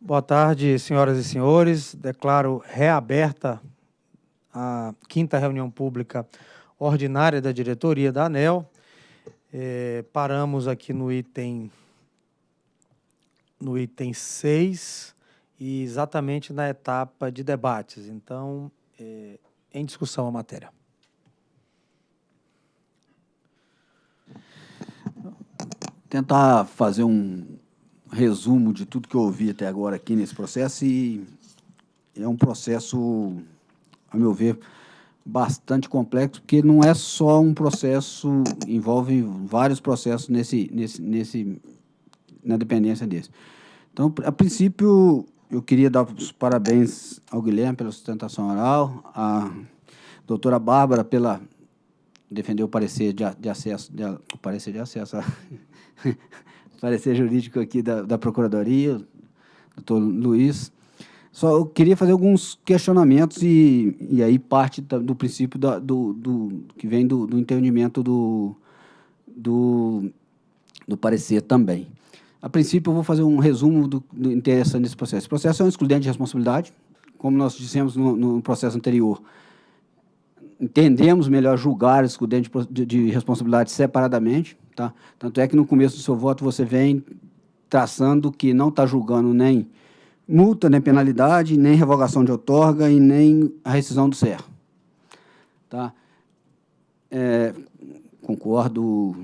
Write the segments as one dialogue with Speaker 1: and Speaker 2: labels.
Speaker 1: Boa tarde, senhoras e senhores. Declaro reaberta a quinta reunião pública ordinária da diretoria da ANEL. É, paramos aqui no item no item 6 e exatamente na etapa de debates. Então, é, em discussão a matéria.
Speaker 2: Tentar fazer um, resumo de tudo que eu ouvi até agora aqui nesse processo e é um processo, a meu ver, bastante complexo, porque não é só um processo, envolve vários processos nesse, nesse, nesse, na dependência desse. Então, a princípio, eu queria dar os parabéns ao Guilherme pela sustentação oral, à doutora Bárbara pela defender o parecer de, de acesso, de, o parecer de acesso, parecer jurídico aqui da, da Procuradoria, doutor Luiz. Só eu queria fazer alguns questionamentos e, e aí parte do princípio da, do, do, que vem do, do entendimento do, do, do parecer também. A princípio, eu vou fazer um resumo do, do interessante nesse processo. Esse processo é um excludente de responsabilidade, como nós dissemos no, no processo anterior, entendemos melhor julgar excludente de, de responsabilidade separadamente, Tá? Tanto é que no começo do seu voto você vem traçando que não está julgando nem multa, nem penalidade, nem revogação de outorga e nem a rescisão do CER. Tá? É, concordo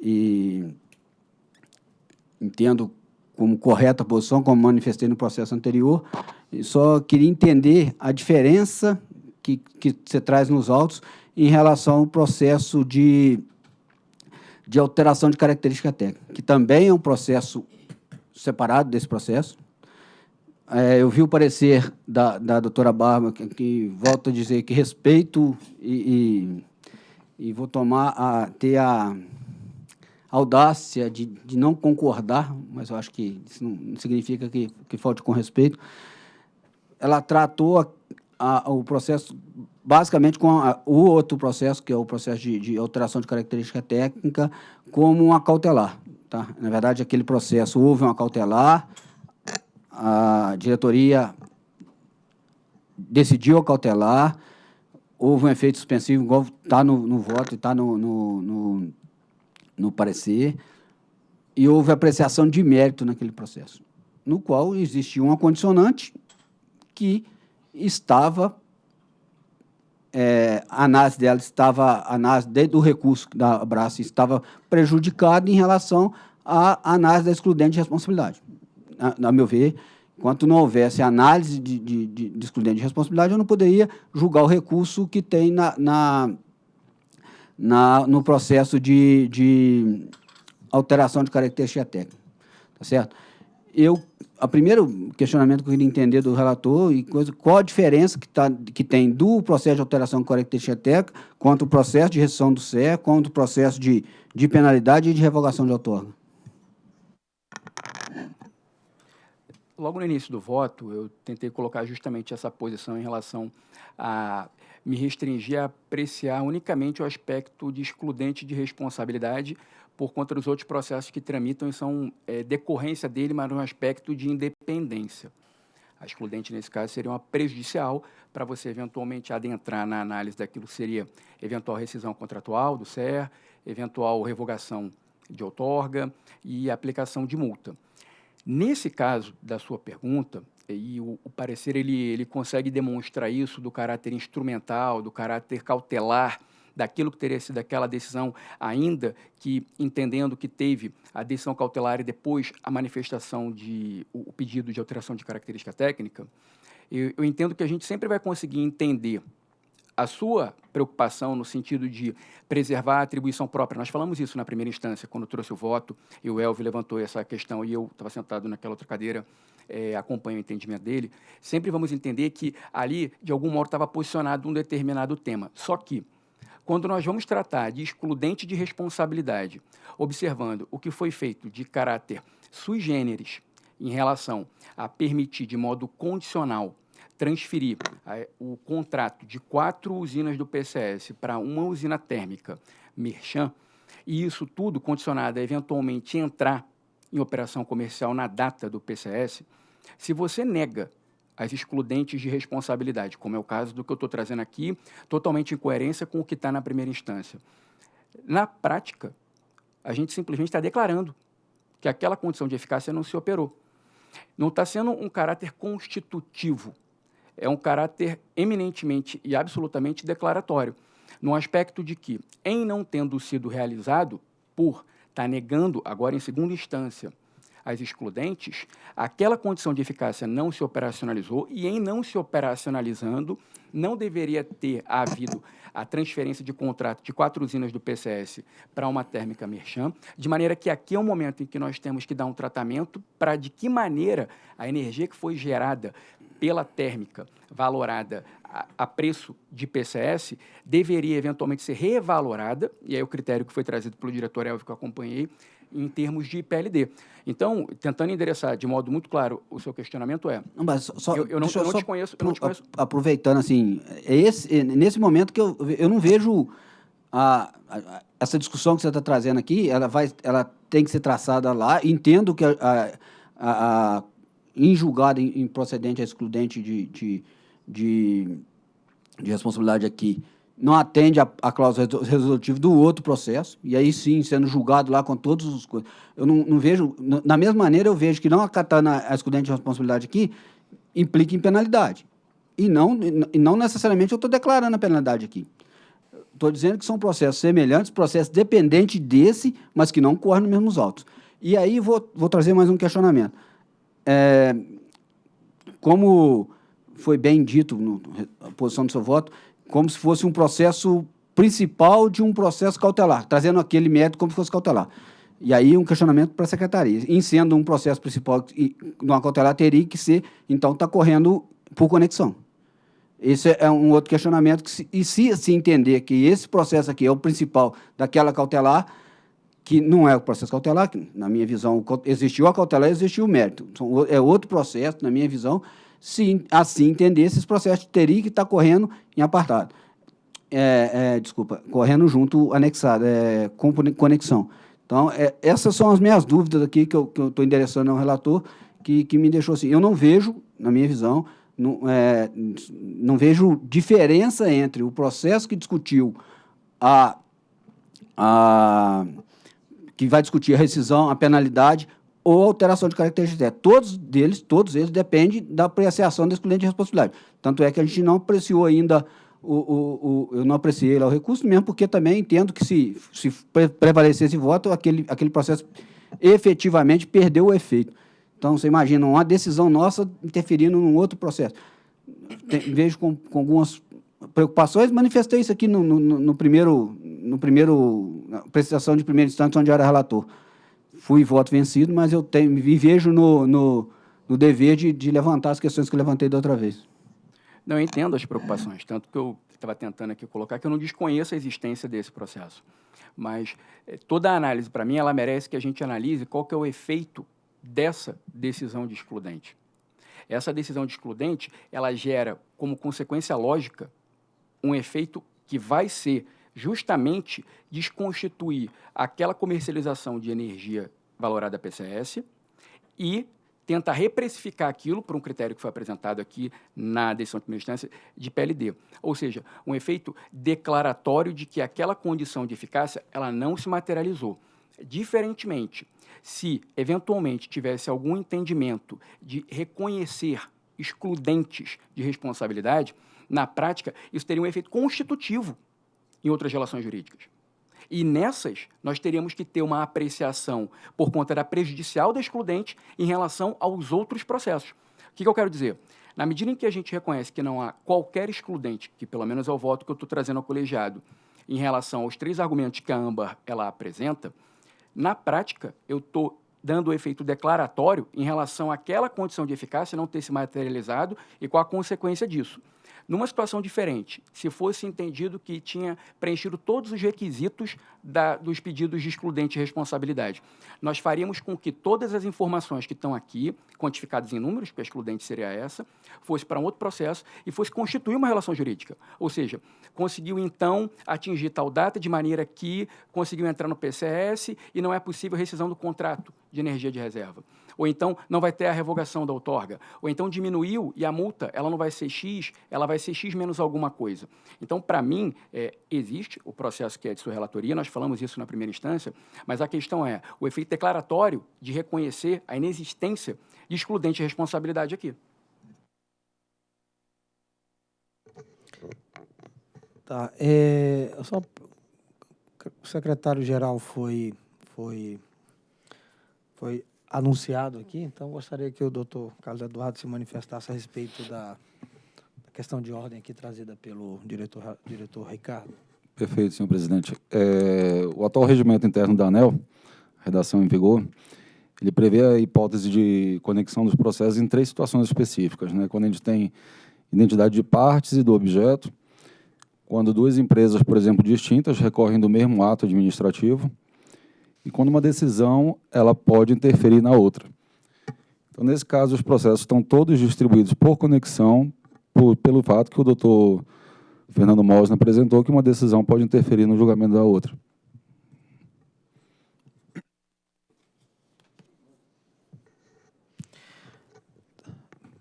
Speaker 2: e entendo como correta a posição, como manifestei no processo anterior, e só queria entender a diferença que, que você traz nos autos em relação ao processo de de alteração de característica técnica, que também é um processo separado desse processo. É, eu vi o parecer da, da doutora Barba, que, que a dizer que respeito e, e, e vou tomar a, ter a audácia de, de não concordar, mas eu acho que isso não significa que, que falte com respeito. Ela tratou a, a, o processo basicamente com a, o outro processo, que é o processo de, de, alteração de característica técnica, como uma cautelar. Tá? Na verdade, aquele processo houve uma cautelar, a diretoria decidiu a cautelar, houve um efeito suspensivo, igual está no, no, voto e está no, no, no, no parecer, e houve apreciação de mérito naquele processo, no qual existia uma condicionante que estava é, a análise dela estava, a análise do recurso da Abraço estava prejudicada em relação à análise da excludente de responsabilidade. A, a meu ver, enquanto não houvesse análise de, de, de, excludente de responsabilidade, eu não poderia julgar o recurso que tem na, na, na no processo de, de alteração de característica técnica. Tá certo? Eu o primeiro questionamento que eu queria entender do relator e coisa, qual a diferença que, tá, que tem do processo de alteração característica técnica quanto o processo de restrição do CE, quanto o processo de, de penalidade e de revogação de outorga.
Speaker 3: Logo no início do voto, eu tentei colocar justamente essa posição em relação a me restringir a apreciar unicamente o aspecto de excludente de responsabilidade por conta dos outros processos que tramitam e são é, decorrência dele, mas no aspecto de independência. A excludente, nesse caso, seria uma prejudicial para você eventualmente adentrar na análise daquilo que seria eventual rescisão contratual do SER, eventual revogação de outorga e aplicação de multa. Nesse caso da sua pergunta, e o, o, parecer ele, ele consegue demonstrar isso do caráter instrumental, do caráter cautelar daquilo que teria sido aquela decisão, ainda que entendendo que teve a decisão cautelar e depois a manifestação de o, pedido de alteração de característica técnica, eu, eu entendo que a gente sempre vai conseguir entender a sua preocupação no sentido de preservar a atribuição própria. Nós falamos isso na primeira instância, quando trouxe o voto, e o Elvio levantou essa questão, e eu estava sentado naquela outra cadeira, é, acompanho o entendimento dele. Sempre vamos entender que ali, de algum modo, estava posicionado um determinado tema. Só que, quando nós vamos tratar de excludente de responsabilidade, observando o que foi feito de caráter sui generis em relação a permitir de modo condicional transferir o contrato de quatro usinas do PCS para uma usina térmica Merchan, e isso tudo condicionado a eventualmente entrar em operação comercial na data do PCS, Se você nega as excludentes de responsabilidade, como é o caso do que eu estou trazendo aqui, totalmente em coerência com o que está na primeira instância. Na prática, a gente simplesmente está declarando que aquela condição de eficácia não se operou. Não está sendo um caráter constitutivo, é um caráter eminentemente e absolutamente declaratório, no aspecto de que, em não tendo sido realizado, por estar tá negando, agora em segunda instância, as excludentes, aquela condição de eficácia não se operacionalizou e, em não se operacionalizando, não deveria ter havido a transferência de contrato de quatro usinas do PCS para uma térmica Merchan, de maneira que aqui é um momento em que nós temos que dar um tratamento para de que maneira a energia que foi gerada pela térmica valorada a, a, preço de PCS deveria eventualmente ser revalorada, e aí o critério que foi trazido pelo diretor Elvio que eu acompanhei, em termos de PLD. Então, tentando endereçar de modo muito claro o seu questionamento é...
Speaker 2: Não, mas só,
Speaker 3: eu, eu não, eu não te conheço, eu não te conheço.
Speaker 2: Aproveitando, assim, é esse, é nesse momento que eu, eu não vejo a, a, essa discussão que você está trazendo aqui, ela, vai, ela tem que ser traçada lá. Entendo que a, a, a em julgado em, procedente a excludente de, de, de, de responsabilidade aqui, não atende a, a cláusula resolutiva do outro processo, e aí sim, sendo julgado lá com todos os. Eu não, não vejo, na mesma maneira, eu vejo que não acatando a excludente de responsabilidade aqui implica em penalidade. E não, e não necessariamente eu estou declarando a penalidade aqui. Estou dizendo que são processos semelhantes, processos dependentes desse, mas que não correm nos mesmos autos. E aí vou, vou trazer mais um questionamento. É, como foi bem dito na posição do seu voto, como se fosse um processo principal de um processo cautelar, trazendo aquele mérito como se fosse cautelar. E aí um questionamento para a secretaria. Em sendo um processo principal de uma cautelar, teria que ser, então, está correndo por conexão. Esse é um outro questionamento. Que se, e se se entender que esse processo aqui é o principal daquela cautelar, que não é o processo cautelar, que, na minha visão, existiu a cautelar existiu o mérito. É outro processo, na minha visão, se assim entender, esses processos teriam que estar correndo em apartado. É, é, desculpa, correndo junto, anexado, é, com conexão. Então, é, essas são as minhas dúvidas aqui que eu estou endereçando ao relator, que, que me deixou assim. Eu não vejo, na minha visão, não, é, não vejo diferença entre o processo que discutiu a, a que vai discutir a rescisão, a penalidade, ou alteração de características. Todos deles, todos eles dependem da apreciação da excludente de responsabilidade. Tanto é que a gente não apreciou ainda, o, o, o eu não apreciei lá o recurso, mesmo porque também entendo que se, se prevalecer esse voto, aquele, aquele processo efetivamente perdeu o efeito. Então, você imagina uma decisão nossa interferindo num outro processo. Tem, vejo com, com, algumas preocupações, manifestei isso aqui no, no, no primeiro, no primeiro, na prestação de primeira instância, onde eu era relator fui voto vencido, mas eu tenho, me vejo no, no, no dever de, de, levantar as questões que eu levantei da outra vez.
Speaker 3: Não, eu entendo as preocupações, tanto que eu estava tentando aqui colocar que eu não desconheço a existência desse processo. Mas eh, toda a análise, para mim, ela merece que a gente analise qual que é o efeito dessa decisão de excludente. Essa decisão de excludente, ela gera, como consequência lógica, um efeito que vai ser justamente desconstituir aquela comercialização de energia valorada PCS e tenta reprecificar aquilo por um critério que foi apresentado aqui na decisão de primeira instância de PLD. Ou seja, um efeito declaratório de que aquela condição de eficácia ela não se materializou. Diferentemente, se eventualmente tivesse algum entendimento de reconhecer excludentes de responsabilidade, na prática, isso teria um efeito constitutivo em outras relações jurídicas. E nessas, nós teríamos que ter uma apreciação por conta da prejudicial da excludente em relação aos outros processos. O que, que eu quero dizer? Na medida em que a gente reconhece que não há qualquer excludente, que pelo menos é o voto que eu estou trazendo ao colegiado, em relação aos três argumentos que a AMBAR ela apresenta, na prática, eu estou dando o efeito declaratório em relação àquela condição de eficácia não ter se materializado e qual a consequência disso. Numa situação diferente, se fosse entendido que tinha preenchido todos os requisitos da, dos pedidos de excludente de responsabilidade, nós faríamos com que todas as informações que estão aqui, quantificadas em números, porque a excludente seria essa, fosse para um outro processo e fosse constituir uma relação jurídica. Ou seja, conseguiu então atingir tal data de maneira que conseguiu entrar no PCS e não é possível rescisão do contrato de energia de reserva ou então não vai ter a revogação da outorga, ou então diminuiu e a multa ela não vai ser X, ela vai ser X menos alguma coisa. Então, para mim, é, existe o processo que é de sua relatoria, nós falamos isso na primeira instância, mas a questão é o efeito declaratório de reconhecer a inexistência de excludente de responsabilidade aqui.
Speaker 1: Tá, é, só, o secretário-geral foi, foi, foi anunciado aqui, então gostaria que o doutor Carlos Eduardo se manifestasse a respeito da, questão de ordem aqui trazida pelo diretor, diretor Ricardo.
Speaker 4: Perfeito, senhor presidente. É, o atual regimento interno da ANEL, redação em vigor, ele prevê a hipótese de conexão dos processos em três situações específicas. Né? Quando a gente tem identidade de partes e do objeto, quando duas empresas, por exemplo, distintas, recorrem do mesmo ato administrativo, e quando uma decisão ela pode interferir na outra. Então, nesse caso, os processos estão todos distribuídos por conexão, por, pelo fato que o doutor Fernando Mosna apresentou que uma decisão pode interferir no julgamento da outra.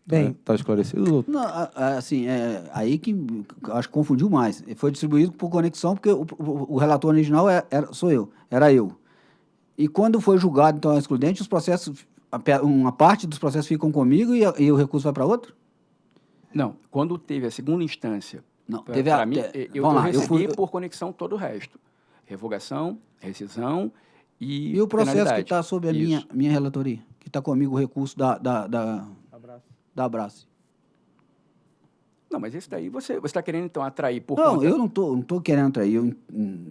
Speaker 1: Bem,
Speaker 4: está é, esclarecido, doutor?
Speaker 2: Não, assim, é, aí que acho que confundiu mais. Foi distribuído por conexão, porque o, o, o relator original era, é, era, sou eu, era eu. E quando foi julgado, então, a excludente, os processos, uma parte dos processos ficam comigo e, e o recurso vai para outro?
Speaker 3: Não, quando teve a segunda instância,
Speaker 2: não, pra, teve a,
Speaker 3: mim, eu, lá, recebi eu fui, por conexão todo o resto. Revogação, rescisão e
Speaker 2: E o processo que está sob a minha, minha relatoria, que está comigo o recurso da, da, da,
Speaker 1: Abraço.
Speaker 2: da Abraço.
Speaker 3: Não, mas esse daí você está querendo, então, atrair por
Speaker 2: Não,
Speaker 3: conta...
Speaker 2: eu não estou não tô querendo atrair, eu não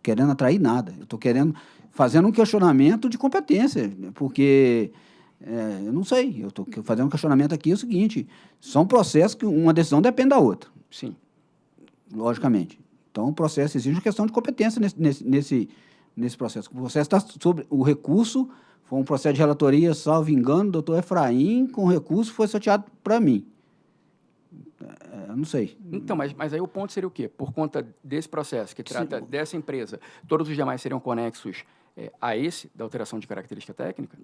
Speaker 2: querendo atrair nada. Eu estou querendo fazendo um questionamento de competência, porque é, eu não sei, eu estou fazendo um questionamento aqui é o seguinte, são processos que uma decisão depende da outra.
Speaker 3: Sim.
Speaker 2: Logicamente. Então, o processo exige uma questão de competência nesse, nesse, nesse, nesse processo. O processo está sobre o recurso, foi um processo de relatoria, salvo engano, doutor Efraim, com recurso foi sorteado para mim. É, eu não sei.
Speaker 3: Então, mas, mas aí o ponto seria o quê? Por conta desse processo que trata Sim. dessa empresa, todos os demais seriam conexos é, a esse da alteração de característica técnica?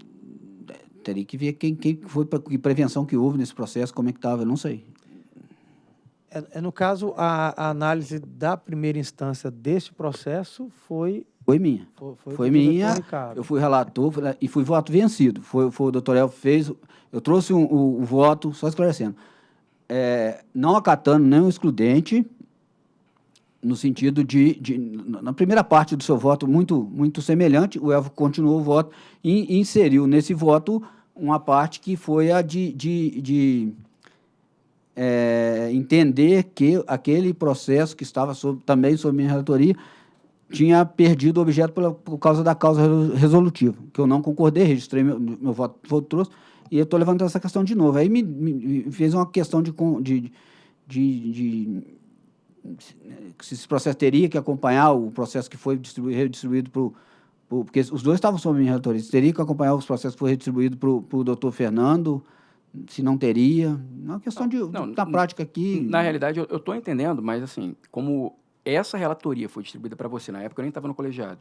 Speaker 2: Teria que ver quem, quem foi, que prevenção que houve nesse processo, como é que estava, eu não sei.
Speaker 1: É, é, no caso, a, a, análise da primeira instância deste processo foi...
Speaker 2: Foi minha. Foi, foi, foi minha, eu fui relator e fui voto vencido. Foi, foi o doutor El fez, eu trouxe um, o, o voto, só esclarecendo, é, não acatando nenhum excludente, no sentido de, de, na primeira parte do seu voto, muito, muito semelhante, o Elvo continuou o voto e inseriu nesse voto uma parte que foi a de, de, de é, entender que aquele processo que estava sob, também sob minha relatoria tinha perdido o objeto por, por causa da causa resolutiva, que eu não concordei, registrei meu, meu voto, voto trouxe, e eu estou levantando essa questão de novo. Aí me, me fez uma questão de, de, de, esse processo teria que acompanhar o processo que foi redistribuído para o porque os dois estavam sob minha relatoria, teria que acompanhar os processos que foi redistribuído para o doutor Fernando, se não teria. É uma questão de, não, na prática aqui.
Speaker 3: Na realidade, eu estou entendendo, mas assim, como essa relatoria foi distribuída para você, na época eu nem estava no colegiado,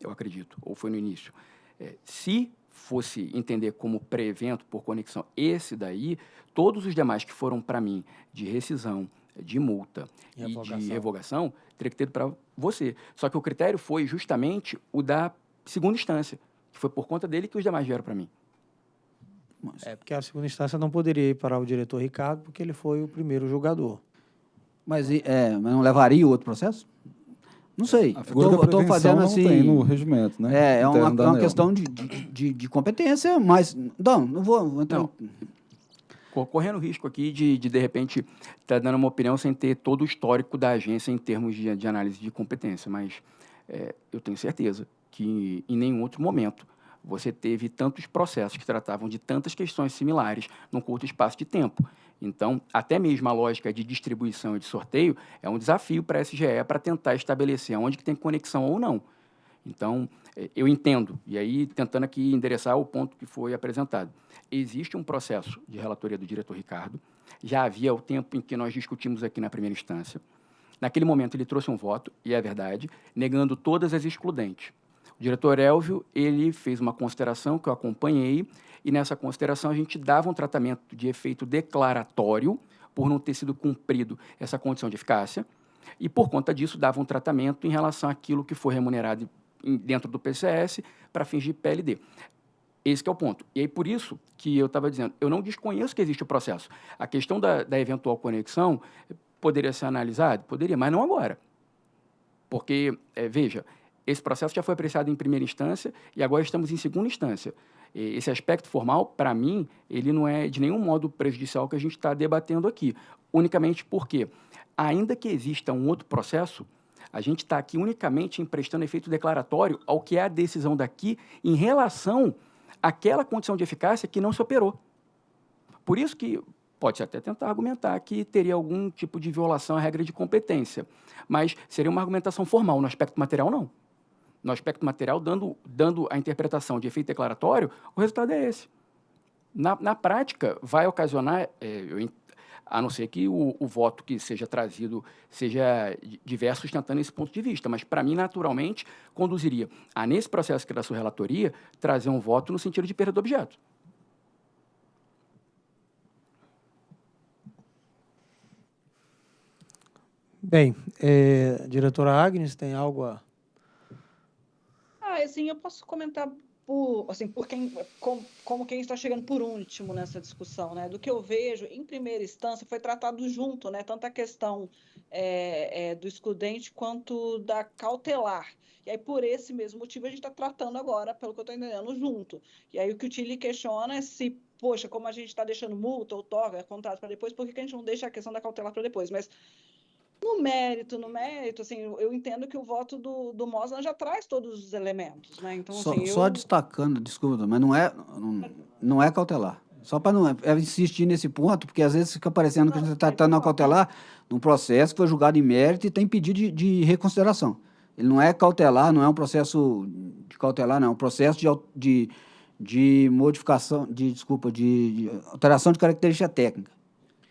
Speaker 3: eu acredito, ou foi no início. É, se fosse entender como pré-evento por conexão esse daí, todos os demais que foram para mim de rescisão, de multa e, e de revogação, teria que ter para você. Só que o critério foi justamente o da segunda instância, que foi por conta dele que os demais vieram para mim.
Speaker 1: É, porque a segunda instância não poderia ir para o diretor Ricardo, porque ele foi o primeiro julgador.
Speaker 2: Mas, é, mas não levaria o outro processo? Não sei.
Speaker 4: A figura eu estou fazendo assim. Não tem no regimento, né?
Speaker 2: É, é uma, é uma questão de, de, de, competência, mas. Não, não vou entrar. Não
Speaker 3: correndo risco aqui de, de, de repente, estar tá dando uma opinião sem ter todo o histórico da agência em termos de, de análise de competência, mas é, eu tenho certeza que em nenhum outro momento você teve tantos processos que tratavam de tantas questões similares num curto espaço de tempo. Então, até mesmo a lógica de distribuição e de sorteio é um desafio para a SGE para tentar estabelecer onde que tem conexão ou não. Então, é, eu entendo, e aí tentando aqui endereçar o ponto que foi apresentado. Existe um processo de relatoria do diretor Ricardo, já havia o tempo em que nós discutimos aqui na primeira instância. Naquele momento ele trouxe um voto, e é verdade, negando todas as excludentes. O diretor Elvio, ele fez uma consideração que eu acompanhei, e nessa consideração a gente dava um tratamento de efeito declaratório, por não ter sido cumprido essa condição de eficácia, e por conta disso dava um tratamento em relação àquilo que foi remunerado dentro do PCS para fins de PLD. Esse é o ponto. E aí, por isso que eu estava dizendo, eu não desconheço que existe o processo. A questão da, da eventual conexão poderia ser analisada? Poderia, mas não agora. Porque, é, veja, esse processo já foi apreciado em primeira instância e agora estamos em segunda instância. Esse aspecto formal, para mim, ele não é de nenhum modo prejudicial que a gente está debatendo aqui. Unicamente porque, ainda que exista um outro processo, a gente está aqui unicamente emprestando efeito declaratório ao que é a decisão daqui em relação àquela condição de eficácia que não se operou. Por isso que pode até tentar argumentar que teria algum tipo de violação à regra de competência, mas seria uma argumentação formal, no aspecto material, não no aspecto material, dando, dando a interpretação de efeito declaratório, o resultado é esse. Na, na prática, vai ocasionar, é, eu, a não ser que o, o, voto que seja trazido seja diverso sustentando esse ponto de vista, mas, para mim, naturalmente, conduziria a, nesse processo que é da sua relatoria, trazer um voto no sentido de perda do objeto.
Speaker 1: Bem, é, diretora Agnes, tem algo a
Speaker 5: ah, assim, eu posso comentar por, assim, por quem, como, como quem está chegando por último nessa discussão, né? Do que eu vejo, em primeira instância, foi tratado junto, né? Tanto a questão é, é, do excludente quanto da cautelar. E aí, por esse mesmo motivo, a gente está tratando agora, pelo que eu estou entendendo, junto. E aí, o que o Tilly questiona é se, poxa, como a gente está deixando multa ou toga, contrato para depois, por que, que a gente não deixa a questão da cautelar para depois? Mas no mérito, no mérito, assim, eu entendo que o voto do, do Mosna já traz todos os elementos, né? Então,
Speaker 2: só,
Speaker 5: assim,
Speaker 2: só
Speaker 5: eu...
Speaker 2: destacando, desculpa, mas não é, não, não é cautelar. Só para não é insistir nesse ponto, porque às vezes fica parecendo que a gente está tratando a cautelar num processo que foi julgado em mérito e tem pedido de, de, reconsideração. Ele não é cautelar, não é um processo de cautelar, não, é um processo de, de, de modificação, de, desculpa, de, de alteração de característica técnica.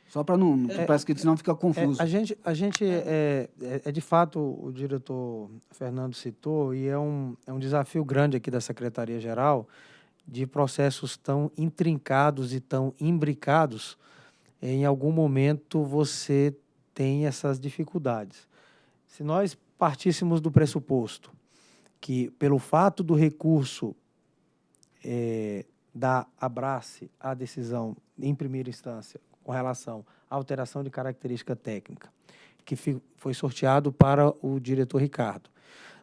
Speaker 2: Só para não. É, parece que senão fica confuso.
Speaker 1: É, a gente, a gente é, é, é, de fato, o diretor Fernando citou, e é um, é um desafio grande aqui da Secretaria-Geral de processos tão intrincados e tão imbricados. Em algum momento você tem essas dificuldades. Se nós partíssemos do pressuposto que, pelo fato do recurso é, da abrace a decisão em primeira instância com relação à alteração de característica técnica, que foi sorteado para o diretor Ricardo.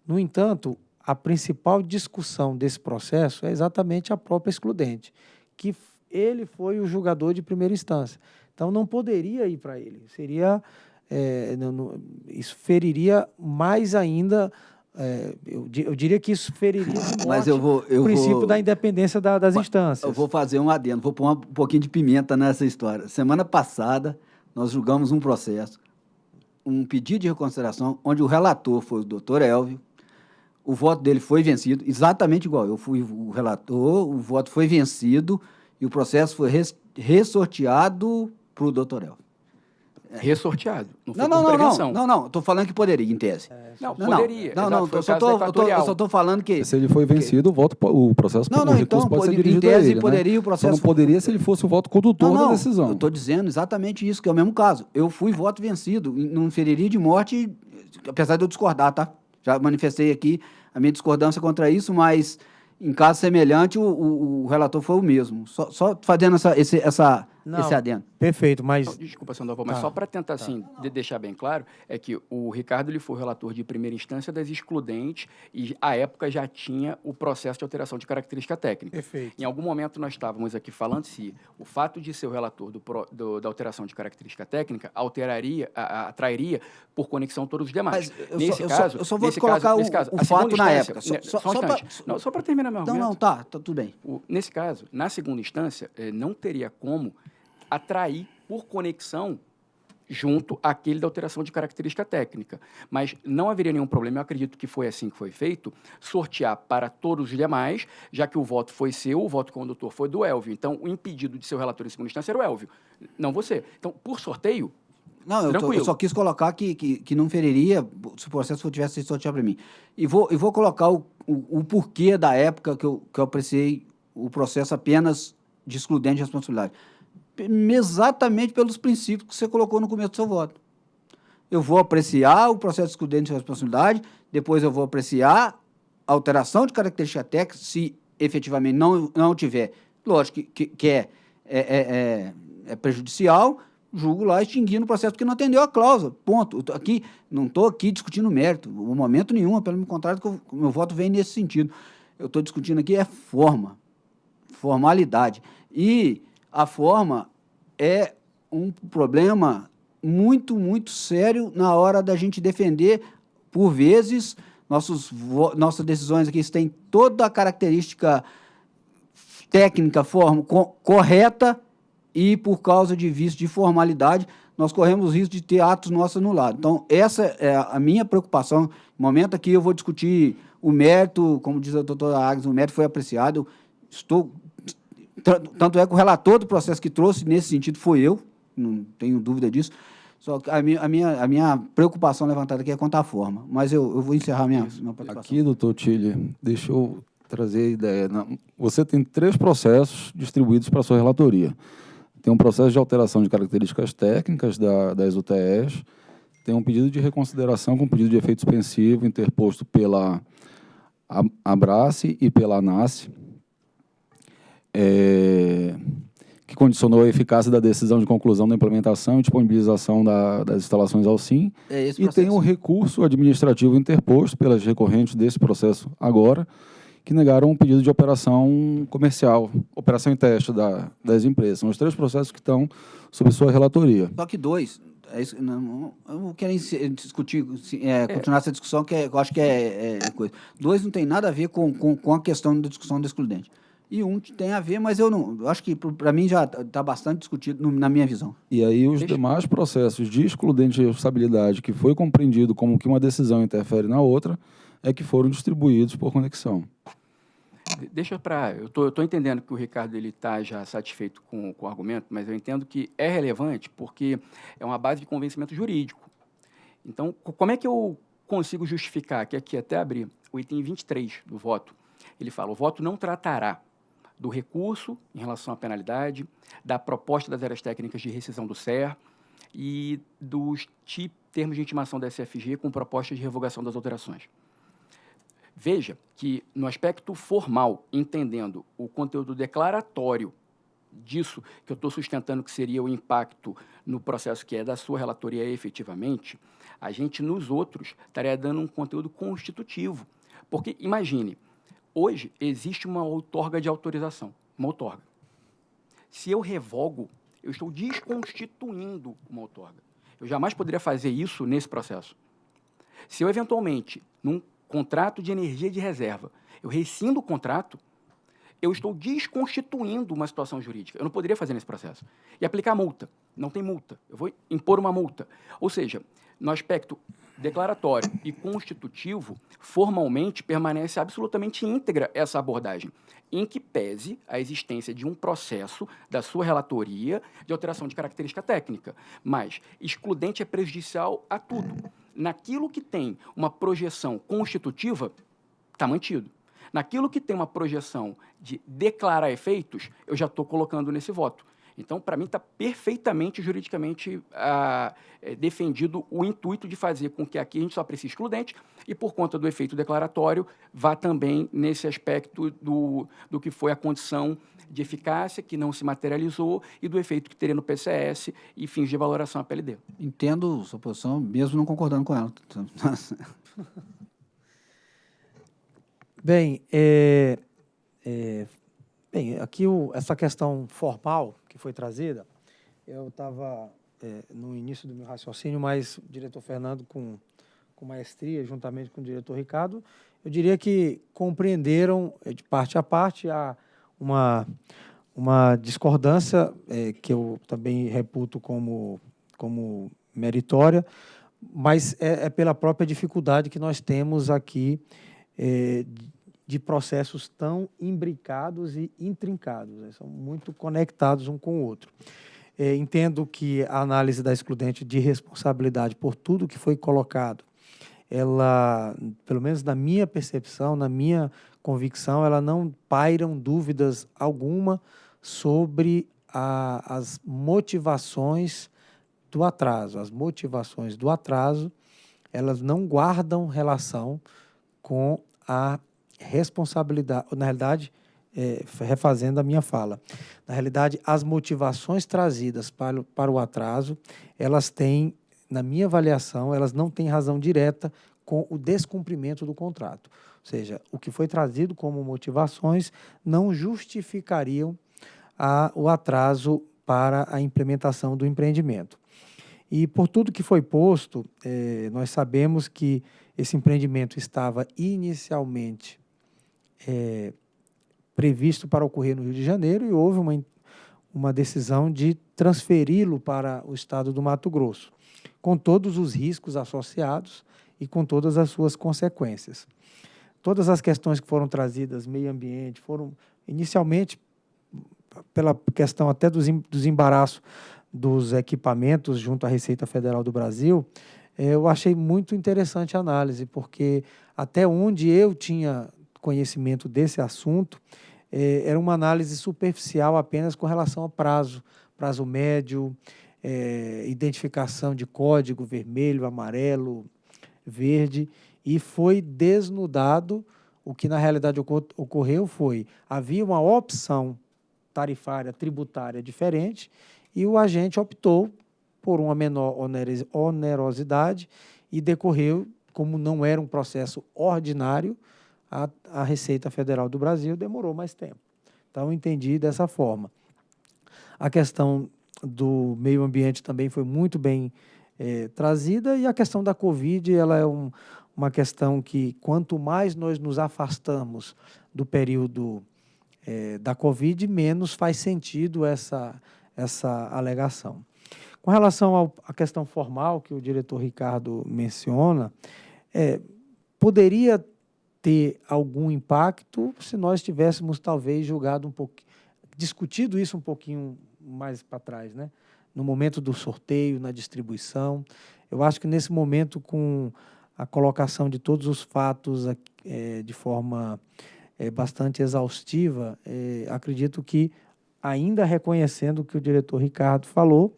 Speaker 1: No entanto, a principal discussão desse processo é exatamente a própria excludente, que ele foi o julgador de primeira instância. Então, não poderia ir para ele. Seria, é, não, não, isso feriria mais ainda é, eu, eu, diria que isso feriria
Speaker 2: Mas eu vou, eu
Speaker 1: o princípio
Speaker 2: vou,
Speaker 1: da independência da, das instâncias.
Speaker 2: Eu vou fazer um adendo, vou pôr um pouquinho de pimenta nessa história. Semana passada, nós julgamos um processo, um pedido de reconsideração, onde o relator foi o doutor Elvio, o voto dele foi vencido, exatamente igual. Eu fui o relator, o voto foi vencido e o processo foi res, ressorteado para o doutor Elvio.
Speaker 3: Ressorteado.
Speaker 2: Não, não, não, não, não, não, Estou falando que poderia, em tese. É,
Speaker 3: não, poderia.
Speaker 2: Não, não, eu só estou falando que...
Speaker 4: Se ele foi vencido, o, voto, o processo
Speaker 2: não, não, o então, pode ser dirigido
Speaker 4: em tese, a ele,
Speaker 2: poderia
Speaker 4: né?
Speaker 2: o processo...
Speaker 4: Só não poderia se ele fosse o voto condutor
Speaker 2: não, não,
Speaker 4: da decisão.
Speaker 2: eu estou dizendo exatamente isso, que é o mesmo caso. Eu fui voto vencido, não feriria de morte, apesar de eu discordar, tá? Já manifestei aqui a minha discordância contra isso, mas em caso semelhante, o, o, o relator foi o mesmo. Só, só fazendo essa, esse, essa Não, esse adendo.
Speaker 1: Perfeito, mas...
Speaker 3: Então, desculpa, Sandoval, mas tá, só para tentar, tá. assim, de deixar bem claro, é que o Ricardo ele foi o relator de primeira instância das excludentes e, à época, já tinha o processo de alteração de característica técnica.
Speaker 1: Perfeito.
Speaker 3: Em algum momento, nós estávamos aqui falando se o fato de ser o relator do, do, da alteração de característica técnica alteraria, a, a, atrairia por conexão todos os demais.
Speaker 2: Mas nesse eu caso, só, eu só vou colocar caso, o, caso, o fato na época. Só,
Speaker 3: só, só, um só para terminar meu
Speaker 2: argumento. Não, não, tá, tá tudo bem.
Speaker 3: O, nesse caso, na segunda instância, eh, não teria como atrair por conexão junto àquele da alteração de característica técnica. Mas não haveria nenhum problema, eu acredito que foi assim que foi feito, sortear para todos os demais, já que o voto foi seu, o voto condutor foi do Elvio. Então, o impedido de ser relator em segunda instância era o Elvio, não você. Então, por sorteio,
Speaker 2: não, eu, tô, eu, só quis colocar que, que, que não feriria se o processo tivesse sido sorteado para mim. E vou, e vou colocar o, o, o, porquê da época que eu, que eu apreciei o processo apenas de excludente de responsabilidade exatamente pelos princípios que você colocou no começo do seu voto. Eu vou apreciar o processo de excludente de responsabilidade, depois eu vou apreciar a alteração de característica técnica, se efetivamente não, não tiver, lógico que, que, é, é, é, é, é prejudicial, julgo lá extinguindo o processo porque não atendeu a cláusula, ponto. Eu aqui, não estou aqui discutindo mérito, no momento nenhum, pelo contrário, que o meu voto vem nesse sentido. Eu estou discutindo aqui é forma, formalidade. E a forma é um problema muito, muito sério na hora da gente defender, por vezes, nossos, nossas decisões aqui têm toda a característica técnica, forma, co correta, e por causa de vício de formalidade, nós corremos risco de ter atos nossos anulados. Então, essa é a minha preocupação. No momento aqui, eu vou discutir o mérito, como diz a doutora Agnes, o mérito foi apreciado, estou tanto é que o relator do processo que trouxe nesse sentido foi eu, não tenho dúvida disso. Só que a minha, a minha, a minha preocupação levantada aqui é quanto à forma. Mas eu, eu vou encerrar minha, minha
Speaker 4: participação. Aqui, doutor Tilly, deixa eu trazer a ideia. Você tem três processos distribuídos para a sua relatoria. Tem um processo de alteração de características técnicas da, das UTEs, tem um pedido de reconsideração com pedido de efeito suspensivo interposto pela Abrace e pela ANASSE, é, que condicionou a eficácia da decisão de conclusão da implementação e disponibilização da, das instalações ao SIM. É e tem o recurso administrativo interposto pelas recorrentes desse processo agora, que negaram um pedido de operação comercial, operação em teste da, das empresas. São os três processos que estão sob sua relatoria.
Speaker 2: Só que dois, é isso, não, eu não quero discutir, é, continuar é. essa discussão, que é, eu acho que é, é, coisa. Dois não tem nada a ver com, com, com a questão da discussão do excludente e um tem a ver, mas eu não. Eu acho que para mim já está bastante discutido no, na minha visão.
Speaker 4: E aí os Deixa... demais processos de excludente de responsabilidade que foi compreendido como que uma decisão interfere na outra é que foram distribuídos por conexão.
Speaker 3: Deixa para. Eu tô, estou entendendo que o Ricardo ele está já satisfeito com, com o argumento, mas eu entendo que é relevante porque é uma base de convencimento jurídico. Então, como é que eu consigo justificar que aqui até abrir o item 23 do voto, ele fala: o voto não tratará do recurso em relação à penalidade, da proposta das áreas técnicas de rescisão do SER e dos termos de intimação da SFG com proposta de revogação das alterações. Veja que, no aspecto formal, entendendo o conteúdo declaratório disso que eu estou sustentando que seria o impacto no processo que é da sua relatoria efetivamente, a gente, nos outros, estaria dando um conteúdo constitutivo. Porque, imagine, Hoje, existe uma outorga de autorização, uma outorga. Se eu revogo, eu estou desconstituindo uma outorga. Eu jamais poderia fazer isso nesse processo. Se eu, eventualmente, num contrato de energia de reserva, eu rescindo o contrato, eu estou desconstituindo uma situação jurídica. Eu não poderia fazer nesse processo. E aplicar multa. Não tem multa. Eu vou impor uma multa. Ou seja, no aspecto declaratório e constitutivo, formalmente permanece absolutamente íntegra essa abordagem, em que pese a existência de um processo da sua relatoria de alteração de característica técnica. Mas excludente é prejudicial a tudo. Naquilo que tem uma projeção constitutiva, está mantido. Naquilo que tem uma projeção de declarar efeitos, eu já estou colocando nesse voto. Então, para mim, está perfeitamente juridicamente ah, é, defendido o intuito de fazer com que aqui a gente só precise excludente e, por conta do efeito declaratório, vá também nesse aspecto do, do que foi a condição de eficácia que não se materializou e do efeito que teria no PCS e fins de valoração à PLD.
Speaker 2: Entendo sua posição, mesmo não concordando com ela.
Speaker 1: Bem, é, é, bem aqui o, essa questão formal que foi trazida, eu estava é, no início do meu raciocínio, mas o diretor Fernando, com, com maestria, juntamente com o diretor Ricardo, eu diria que compreenderam é, de parte a parte a, uma, uma discordância é, que eu também reputo como, como meritória, mas é, é, pela própria dificuldade que nós temos aqui é, de processos tão imbricados e intrincados, né? são muito conectados um com o outro. É, entendo que a análise da excludente de responsabilidade por tudo que foi colocado, ela, pelo menos na minha percepção, na minha convicção, ela não pairam dúvidas alguma sobre a, as motivações do atraso. As motivações do atraso, elas não guardam relação com a responsabilidade, na realidade, é, refazendo a minha fala. Na realidade, as motivações trazidas para, para o atraso, elas têm, na minha avaliação, elas não têm razão direta com o descumprimento do contrato. Ou seja, o que foi trazido como motivações não justificariam a, o atraso para a implementação do empreendimento. E por tudo que foi posto, eh, nós sabemos que esse empreendimento estava inicialmente eh, previsto para ocorrer no Rio de Janeiro e houve uma, uma decisão de transferi-lo para o estado do Mato Grosso, com todos os riscos associados e com todas as suas consequências. Todas as questões que foram trazidas, meio ambiente, foram inicialmente pela questão até dos, dos embaraços dos equipamentos junto à Receita Federal do Brasil, eu achei muito interessante a análise, porque até onde eu tinha conhecimento desse assunto, é, era uma análise superficial apenas com relação ao prazo, prazo médio, é, identificação de código vermelho, amarelo, verde, e foi desnudado. O que na realidade ocorreu foi: havia uma opção tarifária, tributária diferente, e o agente optou por uma menor onerosidade e decorreu, como não era um processo ordinário, a, a Receita Federal do Brasil demorou mais tempo. Então, entendi dessa forma. A questão do meio ambiente também foi muito bem é, trazida e a questão da Covid ela é um, uma questão que quanto mais nós nos afastamos do período é, da Covid, menos faz sentido essa, essa alegação. Com relação à questão formal que o diretor Ricardo menciona, é, poderia ter algum impacto se nós tivéssemos talvez julgado um pouquinho, discutido isso um pouquinho mais para trás, né? No momento do sorteio, na distribuição, eu acho que nesse momento com a colocação de todos os fatos é, de forma é, bastante exaustiva, é, acredito que ainda reconhecendo o que o diretor Ricardo falou,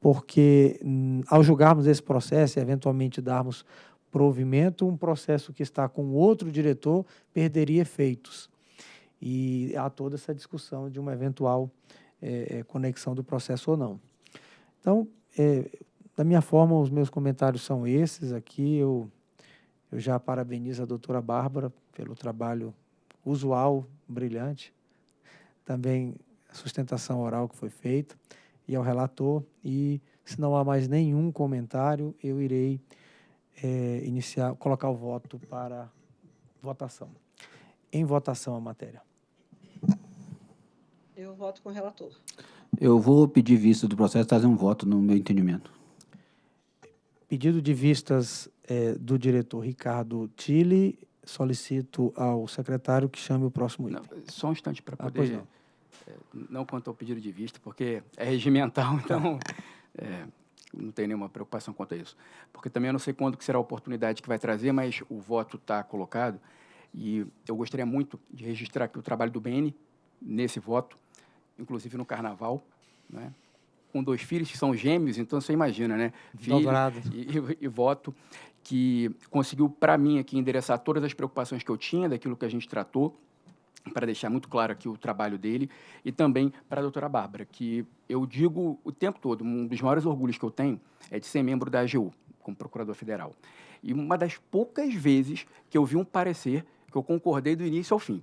Speaker 1: porque hum, ao julgarmos esse processo e eventualmente darmos provimento, um processo que está com outro diretor perderia efeitos. E há toda essa discussão de uma eventual é, conexão do processo ou não. Então, é, da minha forma, os meus comentários são esses aqui. Eu, eu já parabenizo a doutora Bárbara pelo trabalho usual, brilhante. Também a sustentação oral que foi feita e ao relator. E, se não há mais nenhum comentário, eu irei é, iniciar, colocar o voto para votação. Em votação a matéria.
Speaker 5: Eu voto com o relator.
Speaker 2: Eu vou pedir vista do processo trazer um voto no meu entendimento.
Speaker 1: Pedido de vistas é, do diretor Ricardo Tille. Solicito ao secretário que chame o próximo item.
Speaker 3: Não, só um instante para ah, poder... Ah, não. É, não quanto ao pedido de vista, porque é regimental, então... É, não tenho nenhuma preocupação quanto a isso. Porque também eu não sei quando que será a oportunidade que vai trazer, mas o voto está colocado e eu gostaria muito de registrar aqui o trabalho do BN nesse voto, inclusive no Carnaval, né? com dois filhos que são gêmeos, então você imagina, né?
Speaker 1: Filho
Speaker 3: e, e, e, voto que conseguiu, para mim, aqui endereçar todas as preocupações que eu tinha daquilo que a gente tratou para deixar muito claro aqui o trabalho dele, e também para a doutora Bárbara, que eu digo o tempo todo, um dos maiores orgulhos que eu tenho é de ser membro da AGU, como procurador federal. E uma das poucas vezes que eu vi um parecer que eu concordei do início ao fim.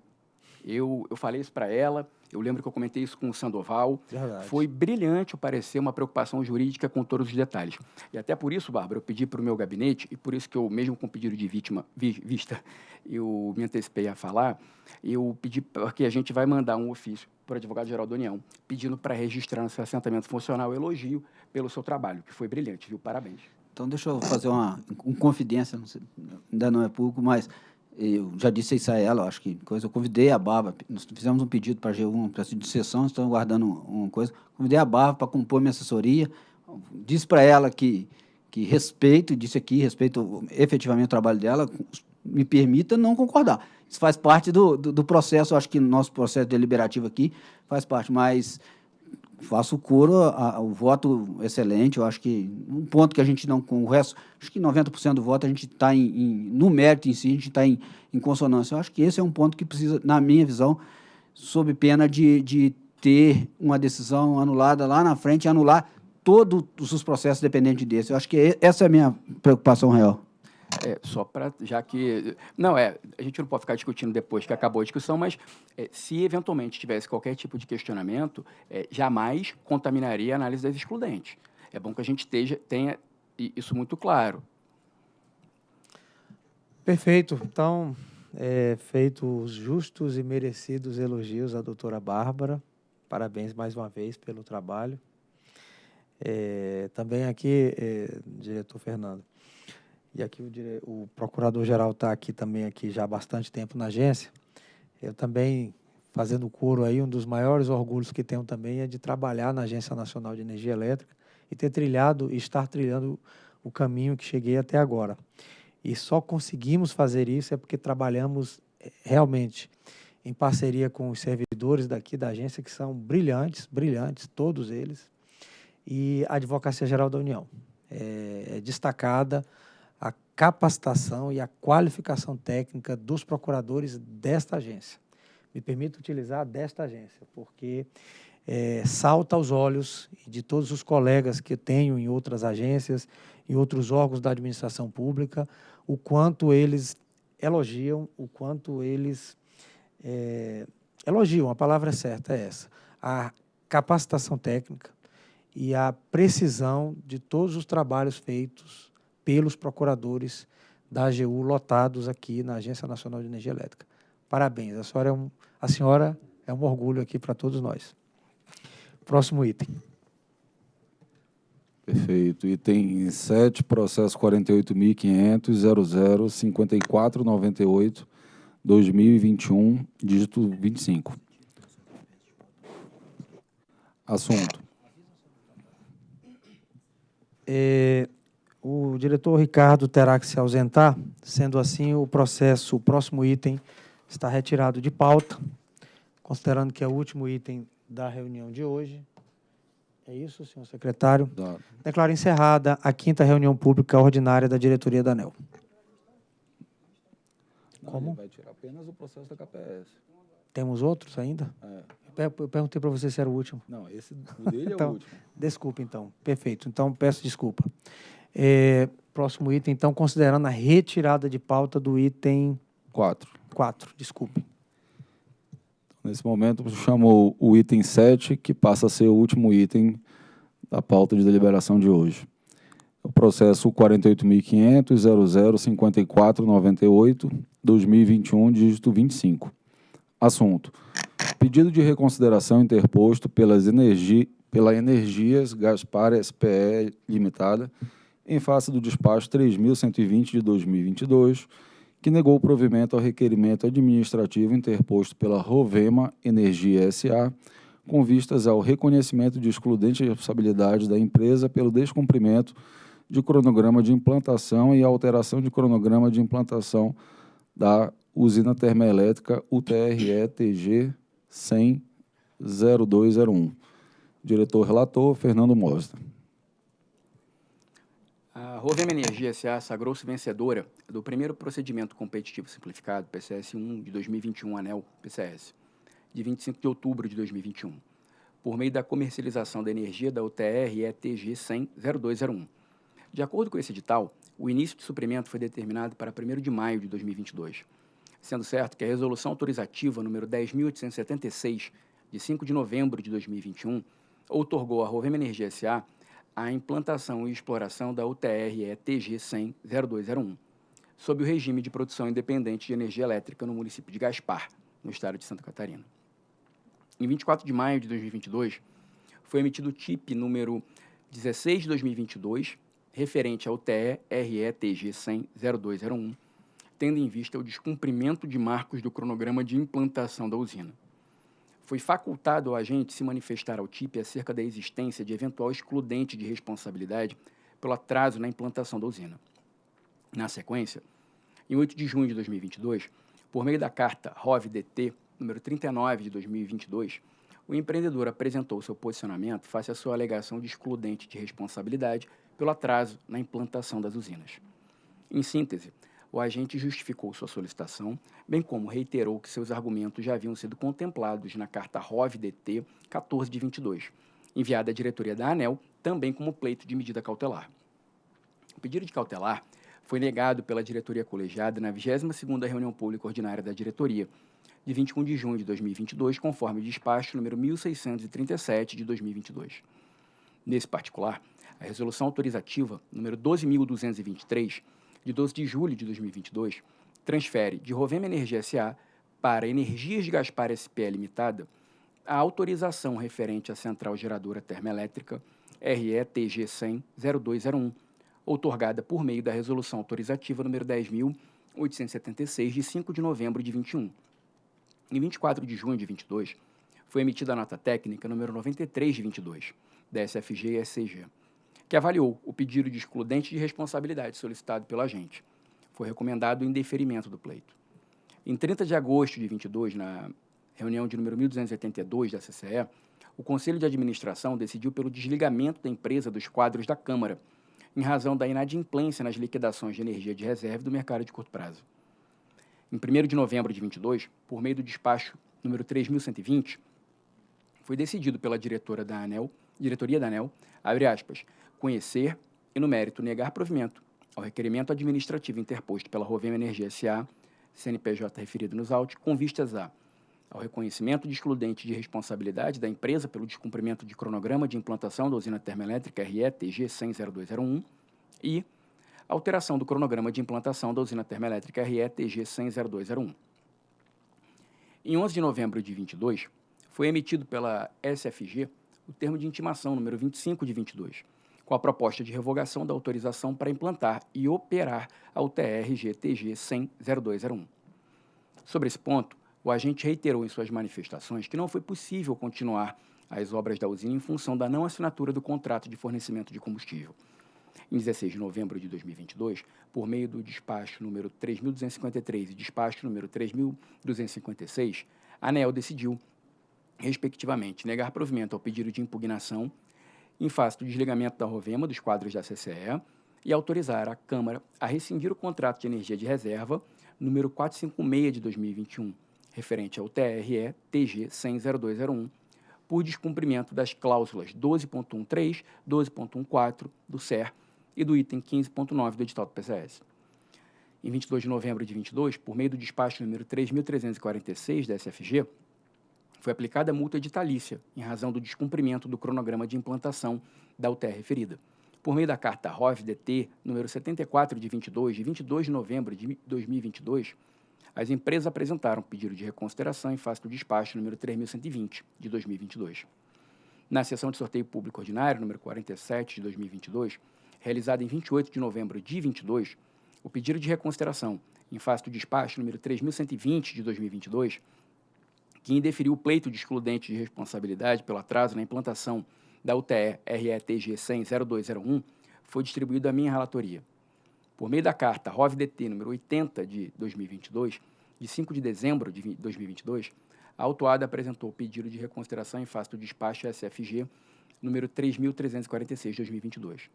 Speaker 3: Eu, eu falei isso para ela, eu lembro que eu comentei isso com o Sandoval.
Speaker 1: Verdade.
Speaker 3: Foi brilhante o parecer, uma preocupação jurídica com todos os detalhes. E até por isso, Bárbara, eu pedi para o meu gabinete, e por isso que eu, mesmo com pedido de vítima, vi, vista, eu me antecipei a falar, eu pedi porque a gente vai mandar um ofício para o advogado-geral da União, pedindo para registrar no seu assentamento funcional elogio pelo seu trabalho, que foi brilhante, viu? Parabéns.
Speaker 2: Então, deixa eu fazer uma, uma confidência, não sei, ainda não é público, mas eu já disse isso a ela, acho que coisa. Eu convidei a Barba, nós fizemos um pedido para a G1, um processo de sessão, estamos guardando uma coisa. Convidei a Barba para compor minha assessoria. Disse para ela que, que respeito, disse aqui, respeito efetivamente o trabalho dela, me permita não concordar. Isso faz parte do, do, do processo, acho que nosso processo deliberativo aqui faz parte, mas faço coro ao voto excelente. Eu acho que um ponto que a gente não, com o resto, acho que 90% do voto a gente está em, em, no mérito em si, a gente está em, em consonância. Eu acho que esse é um ponto que precisa, na minha visão, sob pena de, de ter uma decisão anulada lá na frente e anular todos os processos dependentes desse. Eu acho que essa é a minha preocupação real.
Speaker 3: É, só para, já que, não, é, a gente não pode ficar discutindo depois que acabou a discussão, mas é, se eventualmente tivesse qualquer tipo de questionamento, é, jamais contaminaria a análise das excludentes. É bom que a gente esteja, tenha isso muito claro.
Speaker 1: Perfeito. Então, é, feito os justos e merecidos elogios à doutora Bárbara. Parabéns mais uma vez pelo trabalho. É, também aqui, é, diretor Fernando, e aqui o, dire... o procurador-geral está aqui também aqui já há bastante tempo na agência, eu também, fazendo coro aí, um dos maiores orgulhos que tenho também é de trabalhar na Agência Nacional de Energia Elétrica e ter trilhado e estar trilhando o caminho que cheguei até agora. E só conseguimos fazer isso é porque trabalhamos eh, realmente em parceria com os servidores daqui da agência, que são brilhantes, brilhantes, todos eles, e a Advocacia Geral da União. É, é destacada, capacitação e a qualificação técnica dos procuradores desta agência. Me permito utilizar desta agência, porque é, salta aos olhos de todos os colegas que tenho em outras agências, em outros órgãos da administração pública, o quanto eles elogiam, o quanto eles é, elogiam, a palavra certa é essa, a capacitação técnica e a precisão de todos os trabalhos feitos pelos procuradores da AGU lotados aqui na Agência Nacional de Energia Elétrica. Parabéns, a senhora é um, a senhora é um orgulho aqui para todos nós. Próximo item.
Speaker 4: Perfeito. Item 7, processo 48.500.00.5498, 2021, dígito 25. Assunto.
Speaker 1: É, o diretor Ricardo terá que se ausentar, sendo assim, o processo, o próximo item está retirado de pauta, considerando que é o último item da reunião de hoje. É isso, senhor secretário?
Speaker 4: Dado.
Speaker 1: Declaro encerrada a quinta reunião pública ordinária da diretoria da ANEL.
Speaker 4: Não,
Speaker 1: Como?
Speaker 4: vai tirar apenas o processo da KPS.
Speaker 1: Temos outros ainda?
Speaker 4: É.
Speaker 1: Eu perguntei para você se era o último.
Speaker 4: Não, esse, o dele é
Speaker 1: Então,
Speaker 4: o último.
Speaker 1: Desculpa, então. Perfeito. Então, peço desculpa. É, próximo item, então, considerando a retirada de pauta do item
Speaker 4: 4.
Speaker 1: 4. Desculpe.
Speaker 4: Nesse momento, chamou o item 7, que passa a ser o último item da pauta de deliberação de hoje. O processo 48.500.005498, 2021, dígito 25. Assunto. Pedido de reconsideração interposto pelas energi, pela Energias Gaspar SPE Limitada, em face do despacho 3.120 de 2022, que negou o provimento ao requerimento administrativo interposto pela Rovema Energia SA, com vistas ao reconhecimento de excludente responsabilidade da empresa pelo descumprimento de cronograma de implantação e alteração de cronograma de implantação da usina termoelétrica UTRE-TG 100-0201. Diretor relator, Fernando Mostra.
Speaker 3: A Rovema Energia S.A. sagrou-se vencedora do primeiro procedimento competitivo simplificado, PCS 1 de 2021, ANEL PCS, de 25 de outubro de 2021, por meio da comercialização da energia da UTR ETG 100-0201. De acordo com esse edital, o início de suprimento foi determinado para 1 de maio de 2022, sendo certo que a resolução autorizativa número 10.876, de 5 de novembro de 2021, outorgou à Rovema Energia S.A a implantação e exploração da UTR TG 100-0201, sob o regime de produção independente de energia elétrica no município de Gaspar, no estado de Santa Catarina. Em 24 de maio de 2022, foi emitido o TIP número 16 de 2022, referente ao TE-RE-TG 100-0201, tendo em vista o descumprimento de marcos do cronograma de implantação da usina foi facultado ao agente se manifestar ao TIP acerca da existência de eventual excludente de responsabilidade pelo atraso na implantação da usina. Na sequência, em 8 de junho de 2022, por meio da carta ROV-DT número 39 de 2022, o empreendedor apresentou seu posicionamento face à sua alegação de excludente de responsabilidade pelo atraso na implantação das usinas. Em síntese, o agente justificou sua solicitação, bem como reiterou que seus argumentos já haviam sido contemplados na carta ROV-DT 14 de 22, enviada à diretoria da ANEL, também como pleito de medida cautelar. O pedido de cautelar foi negado pela diretoria colegiada na 22ª reunião pública ordinária da diretoria, de 21 de junho de 2022, conforme o despacho número 1637 de 2022. Nesse particular, a resolução autorizativa número 12223 de 12 de julho de 2022, transfere de Rovema Energia S.A. para Energias de Gaspar S.P. Limitada a autorização referente à Central Geradora Termoelétrica RETG 100-0201, outorgada por meio da Resolução Autorizativa número 10.876, de 5 de novembro de 21. Em 24 de junho de 22, foi emitida a nota técnica número 93 de 22, da SFG e SCG que avaliou o pedido de excludente de responsabilidade solicitado pelo agente. Foi recomendado o indeferimento do pleito. Em 30 de agosto de 22, na reunião de número 1282 da CCE, o Conselho de Administração decidiu pelo desligamento da empresa dos quadros da Câmara, em razão da inadimplência nas liquidações de energia de reserva do mercado de curto prazo. Em 1 de novembro de 22, por meio do despacho número 3120, foi decidido pela diretora da ANEL, diretoria da ANEL, abre aspas, conhecer e, no mérito, negar provimento ao requerimento administrativo interposto pela Rovema Energia S.A., CNPJ referido nos autos, com vistas a ao reconhecimento de excludente de responsabilidade da empresa pelo descumprimento de cronograma de implantação da usina termoelétrica RETG 1000201 e alteração do cronograma de implantação da usina termoelétrica RETG 1000201. Em 11 de novembro de 22, foi emitido pela SFG o termo de intimação número 25 de 22, com a proposta de revogação da autorização para implantar e operar a UTR-GTG 100-0201. Sobre esse ponto, o agente reiterou em suas manifestações que não foi possível continuar as obras da usina em função da não assinatura do contrato de fornecimento de combustível. Em 16 de novembro de 2022, por meio do despacho número 3.253 e despacho número 3.256, a ANEL decidiu, respectivamente, negar provimento ao pedido de impugnação em face do desligamento da Rovema dos quadros da CCE e autorizar a Câmara a rescindir o contrato de energia de reserva número 456 de 2021, referente ao TRE TG 1000201, por descumprimento das cláusulas 12.13, 12.14 do SER e do item 15.9 do edital do PCS. Em 22 de novembro de 22, por meio do despacho número 3.346 da SFG, foi aplicada multa editalícia em razão do descumprimento do cronograma de implantação da UTR referida. Por meio da carta ROV-DT número 74 de 22, de 22 de novembro de 2022, as empresas apresentaram pedido de reconsideração em face do despacho número 3120 de 2022. Na sessão de sorteio público ordinário número 47 de 2022, realizada em 28 de novembro de 22, o pedido de reconsideração em face do despacho número 3120 de 2022 que indeferiu o pleito de excludente de responsabilidade pelo atraso na implantação da UTE RETG 100-0201, foi distribuído à minha relatoria. Por meio da carta ROV-DT número 80 de 2022, de 5 de dezembro de 2022, a autuada apresentou pedido de reconsideração em face do despacho SFG número 3.346 de 2022.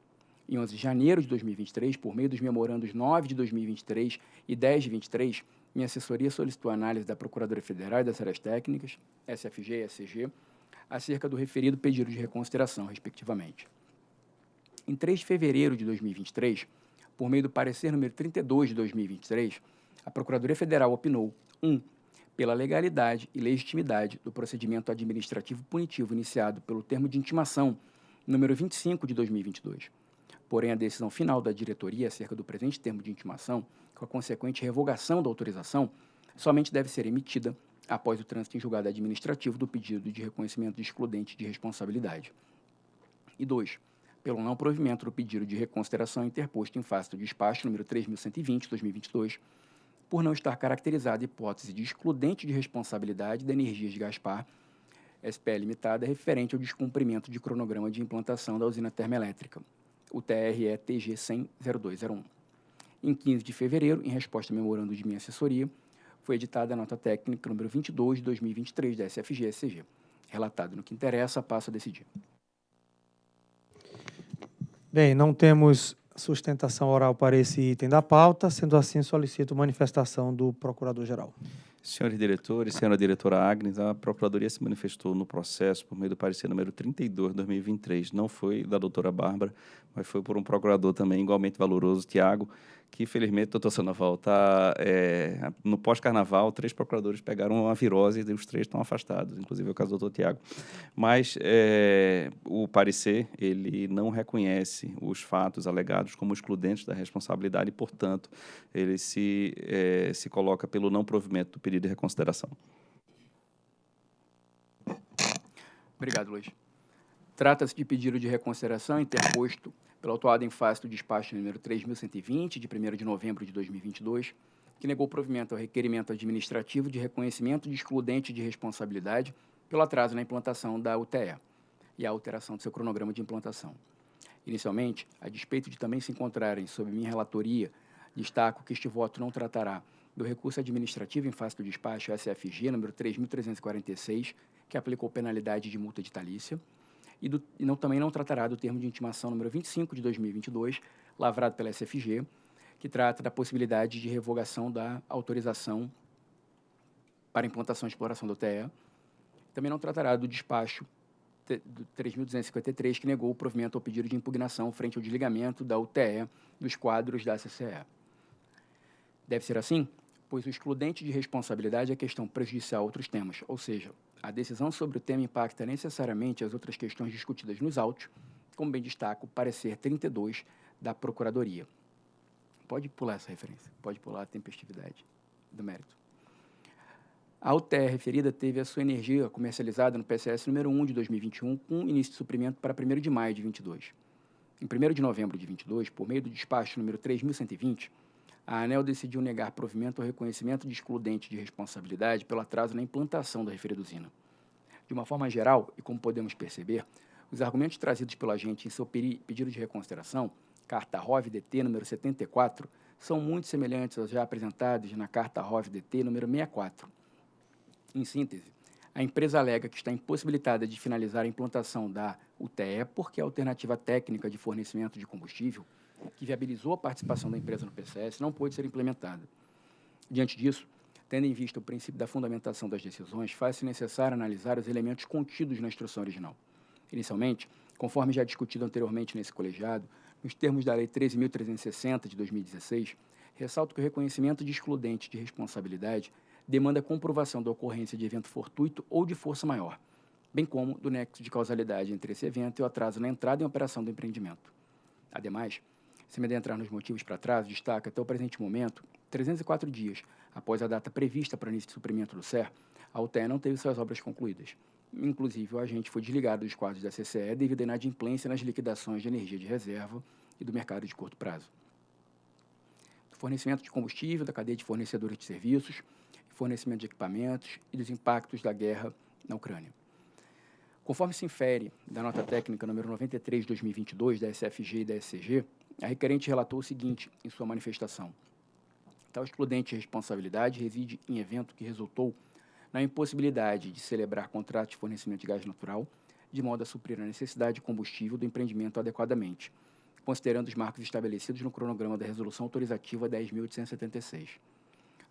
Speaker 3: Em 11 de janeiro de 2023, por meio dos memorandos 9 de 2023 e 10 de 23, minha assessoria solicitou análise da Procuradoria Federal e das áreas técnicas, SFG e SCG, acerca do referido pedido de reconsideração, respectivamente. Em 3 de fevereiro de 2023, por meio do parecer número 32 de 2023, a Procuradoria Federal opinou 1. Um, pela legalidade e legitimidade do procedimento administrativo punitivo iniciado pelo termo de intimação número 25 de 2022. Porém, a decisão final da diretoria acerca do presente termo de intimação, com a consequente revogação da autorização, somente deve ser emitida após o trânsito em julgado administrativo do pedido de reconhecimento de excludente de responsabilidade. E 2. Pelo não provimento do pedido de reconsideração interposto em face do despacho número 3120-2022, por não estar caracterizada a hipótese de excludente de responsabilidade da Energias de Gaspar, SPE Limitada, referente ao descumprimento de cronograma de implantação da usina termoelétrica, o TRE TG 1000201. Em 15 de fevereiro, em resposta ao memorando de minha assessoria, foi editada a nota técnica número 22 de 2023 da SFG-SCG. Relatado no que interessa, passo a decidir.
Speaker 1: Bem, não temos sustentação oral para esse item da pauta. Sendo assim, solicito manifestação do Procurador-Geral.
Speaker 6: Senhores diretores, senhora diretora Agnes, a Procuradoria se manifestou no processo por meio do parecer número 32 de 2023. Não foi da doutora Bárbara, mas foi por um procurador também igualmente valoroso, Tiago, que felizmente, doutor Sandoval, tá, é, no pós-carnaval, três procuradores pegaram uma virose e os três estão afastados, inclusive o caso do doutor Tiago. Mas é, o parecer, ele não reconhece os fatos alegados como excludentes da responsabilidade e, portanto, ele se, é, se coloca pelo não provimento do pedido de reconsideração.
Speaker 3: Obrigado, Luiz. Trata-se de pedido de reconsideração interposto pelo autuado em face do despacho número 3.120, de 1 de novembro de 2022, que negou provimento ao requerimento administrativo de reconhecimento de excludente de responsabilidade pelo atraso na implantação da UTE e a alteração do seu cronograma de implantação. Inicialmente, a despeito de também se encontrarem sob minha relatoria, destaco que este voto não tratará do recurso administrativo em face do despacho SFG número 3.346, que aplicou penalidade de multa de talícia, e, do, e não, também não tratará do termo de intimação número 25 de 2022, lavrado pela SFG, que trata da possibilidade de revogação da autorização para implantação e exploração do TE. Também não tratará do despacho do 3.253, que negou o provimento ao pedido de impugnação frente ao desligamento da UTE dos quadros da CCE. Deve ser assim, pois o excludente de responsabilidade é questão prejudicial a outros temas, ou seja, a decisão sobre o tema impacta necessariamente as outras questões discutidas nos autos, como bem destaco o parecer 32 da Procuradoria. Pode pular essa referência, pode pular a tempestividade do mérito. A UTR referida teve a sua energia comercializada no PCS número 1 de 2021, com início de suprimento para 1 de maio de 22. Em 1 de novembro de 22, por meio do despacho número 3120, a ANEL decidiu negar provimento ao reconhecimento de excludente de responsabilidade pelo atraso na implantação da referida usina. De uma forma geral, e como podemos perceber, os argumentos trazidos pelo agente em seu pedido de reconsideração, carta ROV-DT número 74, são muito semelhantes aos já apresentados na carta ROV-DT número 64. Em síntese, a empresa alega que está impossibilitada de finalizar a implantação da UTE porque a alternativa técnica de fornecimento de combustível que viabilizou a participação da empresa no PCS não pôde ser implementada. Diante disso, tendo em vista o princípio da fundamentação das decisões, faz-se necessário analisar os elementos contidos na instrução original. Inicialmente, conforme já discutido anteriormente nesse colegiado, nos termos da Lei 13.360 de 2016, ressalto que o reconhecimento de excludente de responsabilidade demanda comprovação da ocorrência de evento fortuito ou de força maior, bem como do nexo de causalidade entre esse evento e o atraso na entrada em operação do empreendimento. Ademais, se me adentrar nos motivos para trás, destaca até o presente momento, 304 dias após a data prevista para início de suprimento do SER, a UTE não teve suas obras concluídas. Inclusive, o agente foi desligado dos quadros da CCE devido à inadimplência nas liquidações de energia de reserva e do mercado de curto prazo. Do fornecimento de combustível, da cadeia de fornecedores de serviços, fornecimento de equipamentos e dos impactos da guerra na Ucrânia. Conforme se infere da nota técnica número 93 de 2022 da SFG e da SCG, a requerente relatou o seguinte em sua manifestação. Tal excludente de responsabilidade reside em evento que resultou na impossibilidade de celebrar contrato de fornecimento de gás natural, de modo a suprir a necessidade de combustível do empreendimento adequadamente, considerando os marcos estabelecidos no cronograma da Resolução Autorizativa 10.876.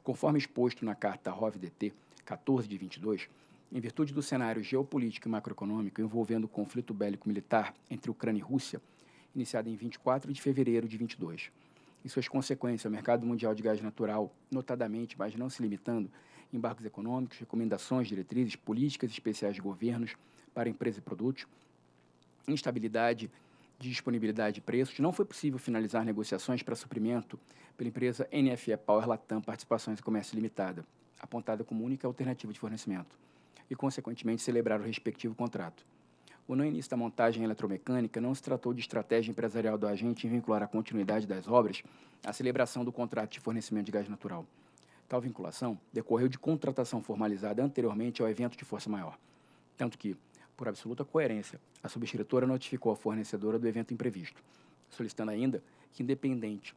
Speaker 3: Conforme exposto na Carta ROV-DT 14 de 22, em virtude do cenário geopolítico e macroeconômico envolvendo o conflito bélico-militar entre Ucrânia e Rússia, iniciado em 24 de fevereiro de 22, e suas consequências ao mercado mundial de gás natural, notadamente, mas não se limitando, embargos econômicos, recomendações, diretrizes, políticas especiais de governos para empresas e produtos, instabilidade de disponibilidade de preços, não foi possível finalizar negociações para suprimento pela empresa NFE Power Latam Participações e Comércio Limitada, apontada como única alternativa de fornecimento, e, consequentemente, celebrar o respectivo contrato. O não início da montagem eletromecânica não se tratou de estratégia empresarial do agente em vincular a continuidade das obras à celebração do contrato de fornecimento de gás natural. Tal vinculação decorreu de contratação formalizada anteriormente ao evento de força maior, tanto que, por absoluta coerência, a subscritora notificou a fornecedora do evento imprevisto, solicitando ainda que, independente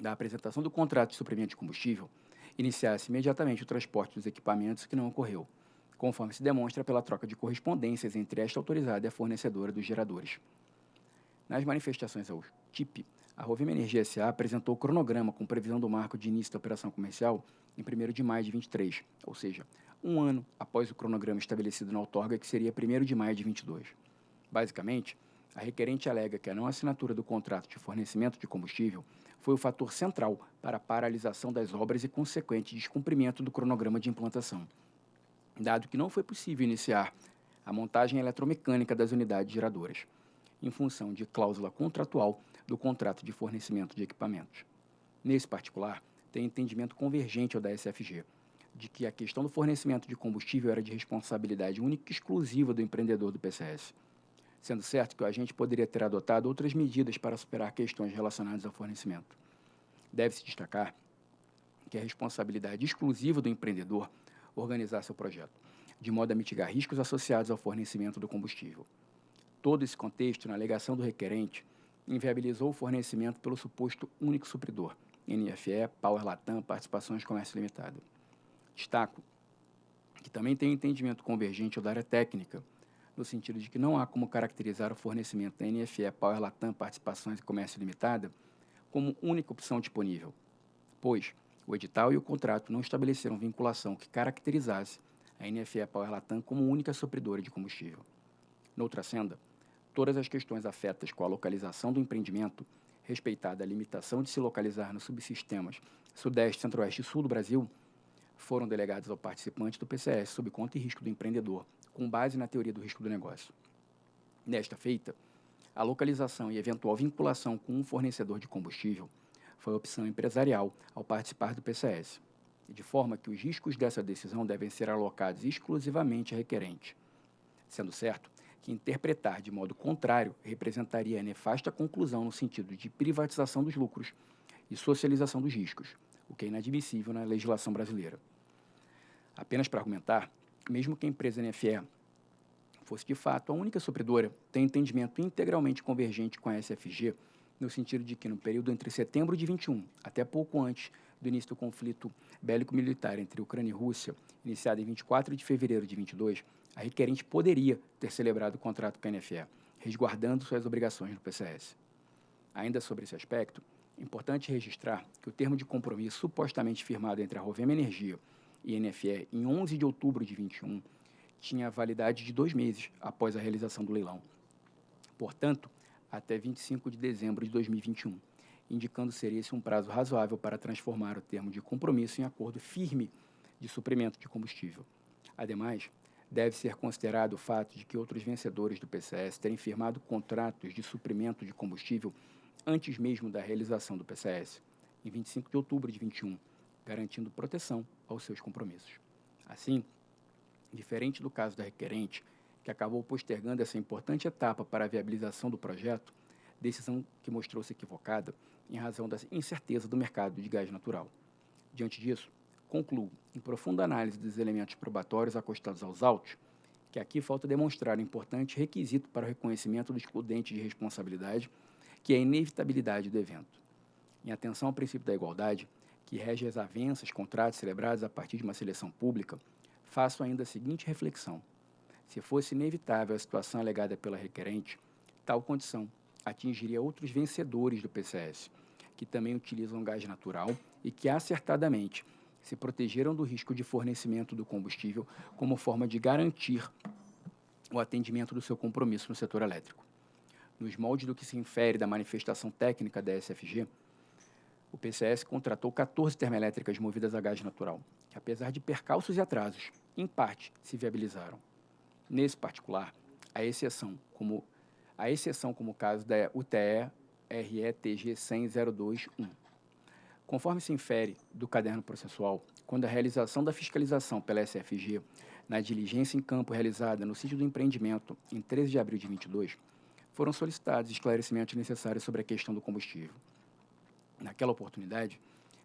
Speaker 3: da apresentação do contrato de suprimento de combustível, iniciasse imediatamente o transporte dos equipamentos, que não ocorreu, conforme se demonstra pela troca de correspondências entre esta autorizada e a fornecedora dos geradores. Nas manifestações ao TIP, a Rovima Energia SA apresentou o cronograma com previsão do marco de início da operação comercial em 1 de maio de 23, ou seja, um ano após o cronograma estabelecido na outorga, que seria 1 de maio de 22. Basicamente, a requerente alega que a não assinatura do contrato de fornecimento de combustível foi o fator central para a paralisação das obras e consequente descumprimento do cronograma de implantação, dado que não foi possível iniciar a montagem eletromecânica das unidades geradoras, em função de cláusula contratual do contrato de fornecimento de equipamentos. Nesse particular, tem entendimento convergente ao da SFG, de que a questão do fornecimento de combustível era de responsabilidade única e exclusiva do empreendedor do PCS, sendo certo que o agente poderia ter adotado outras medidas para superar questões relacionadas ao fornecimento. Deve-se destacar que a responsabilidade exclusiva do empreendedor organizar seu projeto, de modo a mitigar riscos associados ao fornecimento do combustível. Todo esse contexto, na alegação do requerente, inviabilizou o fornecimento pelo suposto único supridor, NFE, Power Latam, Participações Comércio Limitada. Destaco que também tem entendimento convergente da área técnica, no sentido de que não há como caracterizar o fornecimento da NFE, Power Latam, Participações e Comércio Limitada como única opção disponível, pois o edital e o contrato não estabeleceram vinculação que caracterizasse a NFE Power Latam como única supridora de combustível. Noutra senda, todas as questões afetas com a localização do empreendimento, respeitada a limitação de se localizar nos subsistemas Sudeste, Centro-Oeste e Sul do Brasil, foram delegados ao participante do PCS sob conta e risco do empreendedor, com base na teoria do risco do negócio. Nesta feita, a localização e eventual vinculação com um fornecedor de combustível foi opção empresarial ao participar do PCS, de forma que os riscos dessa decisão devem ser alocados exclusivamente a requerente, sendo certo que interpretar de modo contrário representaria a nefasta conclusão no sentido de privatização dos lucros e socialização dos riscos, o que é inadmissível na legislação brasileira. Apenas para argumentar, mesmo que a empresa NFE fosse de fato a única supridora, tem entendimento integralmente convergente com a SFG, no sentido de que no período entre setembro de 21 até pouco antes do início do conflito bélico-militar entre Ucrânia e Rússia, iniciado em 24 de fevereiro de 22, a requerente poderia ter celebrado o contrato com a NFE, resguardando suas obrigações no PCS. Ainda sobre esse aspecto, é importante registrar que o termo de compromisso supostamente firmado entre a Rovema Energia e a NFE em 11 de outubro de 21 tinha validade de dois meses após a realização do leilão. Portanto, até 25 de dezembro de 2021, indicando ser esse um prazo razoável para transformar o termo de compromisso em acordo firme de suprimento de combustível. Ademais, deve ser considerado o fato de que outros vencedores do PCS terem firmado contratos de suprimento de combustível antes mesmo da realização do PCS, em 25 de outubro de 21, garantindo proteção aos seus compromissos. Assim, diferente do caso da requerente, que acabou postergando essa importante etapa para a viabilização do projeto, decisão que mostrou-se equivocada em razão da incerteza do mercado de gás natural. Diante disso, concluo, em profunda análise dos elementos probatórios acostados aos autos, que aqui falta demonstrar um importante requisito para o reconhecimento do excludente de responsabilidade, que é a inevitabilidade do evento. Em atenção ao princípio da igualdade, que rege as avanças contratos celebrados a partir de uma seleção pública, faço ainda a seguinte reflexão. Se fosse inevitável a situação alegada pela requerente, tal condição atingiria outros vencedores do PCS, que também utilizam gás natural e que acertadamente se protegeram do risco de fornecimento do combustível como forma de garantir o atendimento do seu compromisso no setor elétrico. Nos moldes do que se infere da manifestação técnica da SFG, o PCS contratou 14 termoelétricas movidas a gás natural, que apesar de percalços e atrasos, em parte se viabilizaram. Nesse particular, a exceção como a exceção como caso da UTE RETG 100221. Conforme se infere do caderno processual, quando a realização da fiscalização pela SFG na diligência em campo realizada no sítio do empreendimento em 13 de abril de 22, foram solicitados esclarecimentos necessários sobre a questão do combustível. Naquela oportunidade,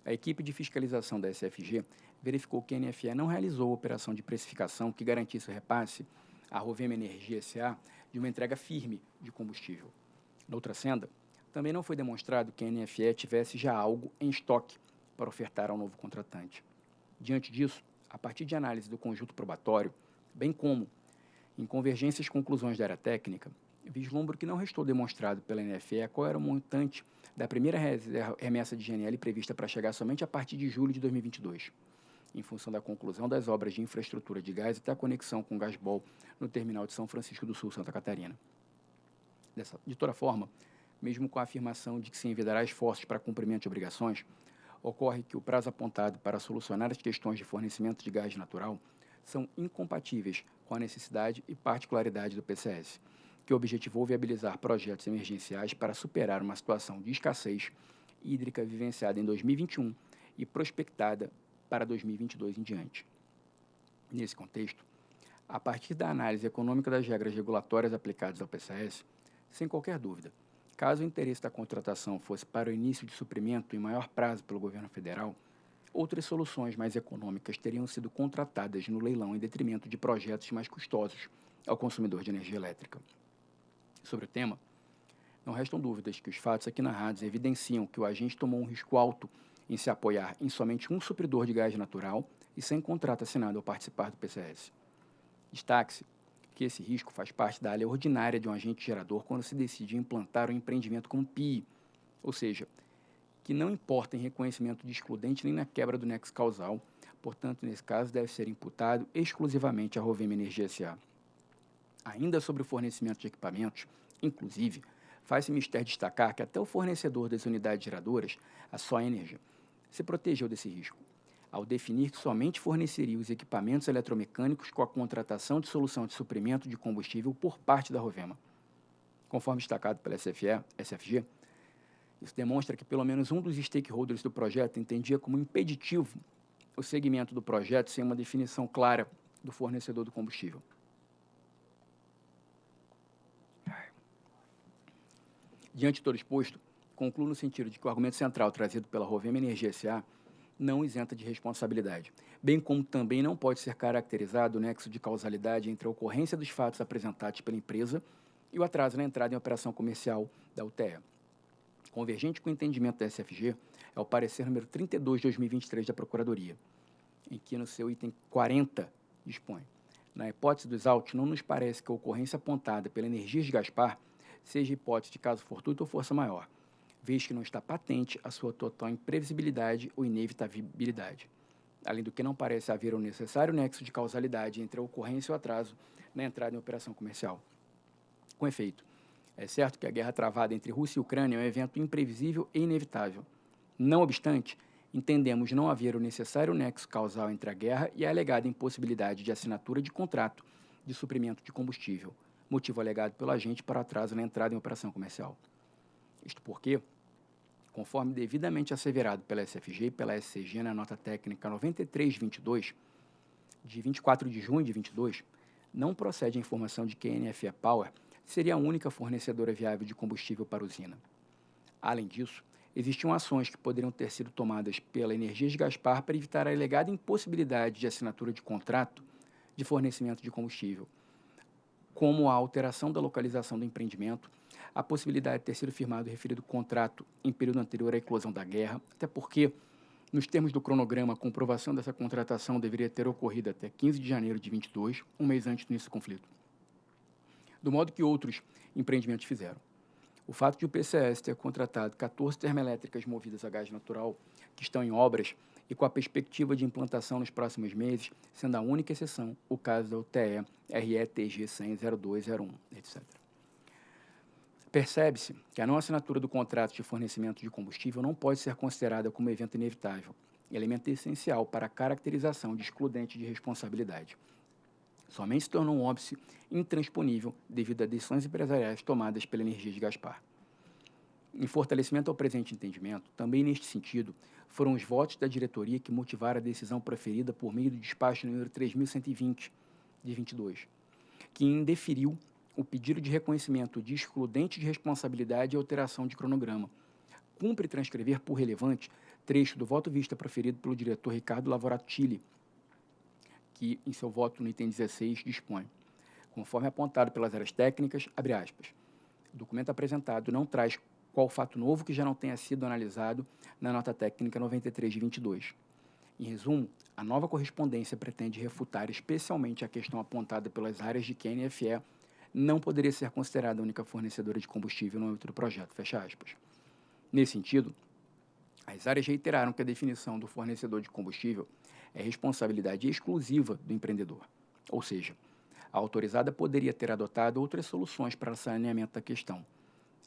Speaker 3: a equipe de fiscalização da SFG verificou que a NFE não realizou operação de precificação que garantisse o repasse à Rovema Energia SA de uma entrega firme de combustível. Noutra senda, também não foi demonstrado que a NFE tivesse já algo em estoque para ofertar ao novo contratante. Diante disso, a partir de análise do conjunto probatório, bem como em convergências conclusões da área técnica, vislumbro que não restou demonstrado pela NFE qual era o montante da primeira remessa de GNL prevista para chegar somente a partir de julho de 2022, em função da conclusão das obras de infraestrutura de gás até a conexão com o Gasbol no terminal de São Francisco do Sul, Santa Catarina. Dessa, de toda forma, mesmo com a afirmação de que se envidará esforços para cumprimento de obrigações, ocorre que o prazo apontado para solucionar as questões de fornecimento de gás natural são incompatíveis com a necessidade e particularidade do PCS, que objetivou viabilizar projetos emergenciais para superar uma situação de escassez hídrica vivenciada em 2021 e prospectada para 2022 em diante. Nesse contexto, a partir da análise econômica das regras regulatórias aplicadas ao PCS, sem qualquer dúvida, Caso o interesse da contratação fosse para o início de suprimento em maior prazo pelo governo federal, outras soluções mais econômicas teriam sido contratadas no leilão em detrimento de projetos mais custosos ao consumidor de energia elétrica. Sobre o tema, não restam dúvidas que os fatos aqui narrados evidenciam que o agente tomou um risco alto em se apoiar em somente um supridor de gás natural e sem contrato assinado ao participar do PCS. Destaque-se que esse risco faz parte da área ordinária de um agente gerador quando se decide implantar um empreendimento como PI, ou seja, que não importa em reconhecimento de excludente nem na quebra do nexo causal, portanto, nesse caso, deve ser imputado exclusivamente à Rovema Energia S.A. Ainda sobre o fornecimento de equipamentos, inclusive, faz-se mistério destacar que até o fornecedor das unidades geradoras, a Só Energia, se protegeu desse risco ao definir que somente forneceria os equipamentos eletromecânicos com a contratação de solução de suprimento de combustível por parte da Rovema. Conforme destacado pela SFE, SFG, isso demonstra que pelo menos um dos stakeholders do projeto entendia como impeditivo o segmento do projeto sem uma definição clara do fornecedor do combustível. Diante de todo exposto, concluo no sentido de que o argumento central trazido pela Rovema Energia S.A não isenta de responsabilidade, bem como também não pode ser caracterizado o nexo de causalidade entre a ocorrência dos fatos apresentados pela empresa e o atraso na entrada em operação comercial da UTE. Convergente com o entendimento da SFG é o parecer número 32 de 2023 da Procuradoria, em que no seu item 40 dispõe. Na hipótese dos autos, não nos parece que a ocorrência apontada pela Energias de Gaspar seja hipótese de caso fortuito ou força maior, vez que não está patente a sua total imprevisibilidade ou inevitabilidade. Além do que não parece haver um necessário nexo de causalidade entre a ocorrência e o atraso na entrada em operação comercial. Com efeito, é certo que a guerra travada entre Rússia e Ucrânia é um evento imprevisível e inevitável. Não obstante, entendemos não haver o necessário nexo causal entre a guerra e a alegada impossibilidade de assinatura de contrato de suprimento de combustível, motivo alegado pelo agente para atraso na entrada em operação comercial. Isto porque, conforme devidamente asseverado pela SFG e pela SCG na nota técnica 9322, de 24 de junho de 22, não procede a informação de que a NFE Power seria a única fornecedora viável de combustível para a usina. Além disso, existiam ações que poderiam ter sido tomadas pela Energias Gaspar para evitar a alegada impossibilidade de assinatura de contrato de fornecimento de combustível, como a alteração da localização do empreendimento, a possibilidade de ter sido firmado o referido contrato em período anterior à eclosão da guerra, até porque, nos termos do cronograma, a comprovação dessa contratação deveria ter ocorrido até 15 de janeiro de 22, um mês antes do início do conflito. Do modo que outros empreendimentos fizeram. o fato de o PCS ter contratado 14 termoelétricas movidas a gás natural que estão em obras e com a perspectiva de implantação nos próximos meses, sendo a única exceção o caso da UTE RETG 1000201, etc. Percebe-se que a não assinatura do contrato de fornecimento de combustível não pode ser considerada como evento inevitável, elemento essencial para a caracterização de excludente de responsabilidade. Somente se tornou um óbice intransponível devido a decisões empresariais tomadas pela energia de Gaspar. Em fortalecimento ao presente entendimento, também neste sentido, foram os votos da diretoria que motivaram a decisão preferida por meio do despacho número 3120 de 22, que indeferiu o pedido de reconhecimento de excludente de responsabilidade e alteração de cronograma. Cumpre transcrever por relevante trecho do voto vista proferido pelo diretor Ricardo Lavorato que em seu voto no item 16 dispõe, conforme apontado pelas áreas técnicas, abre aspas, o documento apresentado não traz qual fato novo que já não tenha sido analisado na nota técnica 93 de 22. Em resumo, a nova correspondência pretende refutar especialmente a questão apontada pelas áreas de que a NFE não poderia ser considerada a única fornecedora de combustível no âmbito do projeto, fecha aspas. Nesse sentido, as áreas reiteraram que a definição do fornecedor de combustível é responsabilidade exclusiva do empreendedor, ou seja, a autorizada poderia ter adotado outras soluções para o saneamento da questão,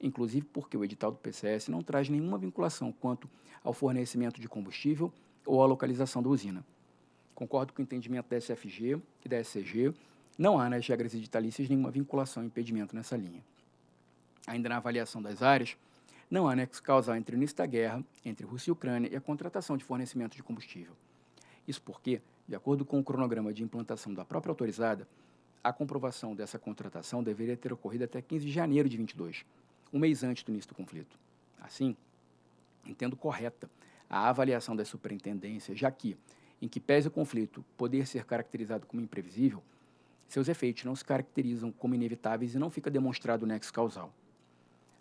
Speaker 3: inclusive porque o edital do PCS não traz nenhuma vinculação quanto ao fornecimento de combustível ou à localização da usina. Concordo com o entendimento da SFG e da SCG, não há nas regras editalícias nenhuma vinculação ou impedimento nessa linha. Ainda na avaliação das áreas, não há nexo causal entre o início da guerra, entre Rússia e Ucrânia e a contratação de fornecimento de combustível. Isso porque, de acordo com o cronograma de implantação da própria autorizada, a comprovação dessa contratação deveria ter ocorrido até 15 de janeiro de 22, um mês antes do início do conflito. Assim, entendo correta a avaliação da superintendência, já que, em que pese o conflito poder ser caracterizado como imprevisível, seus efeitos não se caracterizam como inevitáveis e não fica demonstrado o nexo causal.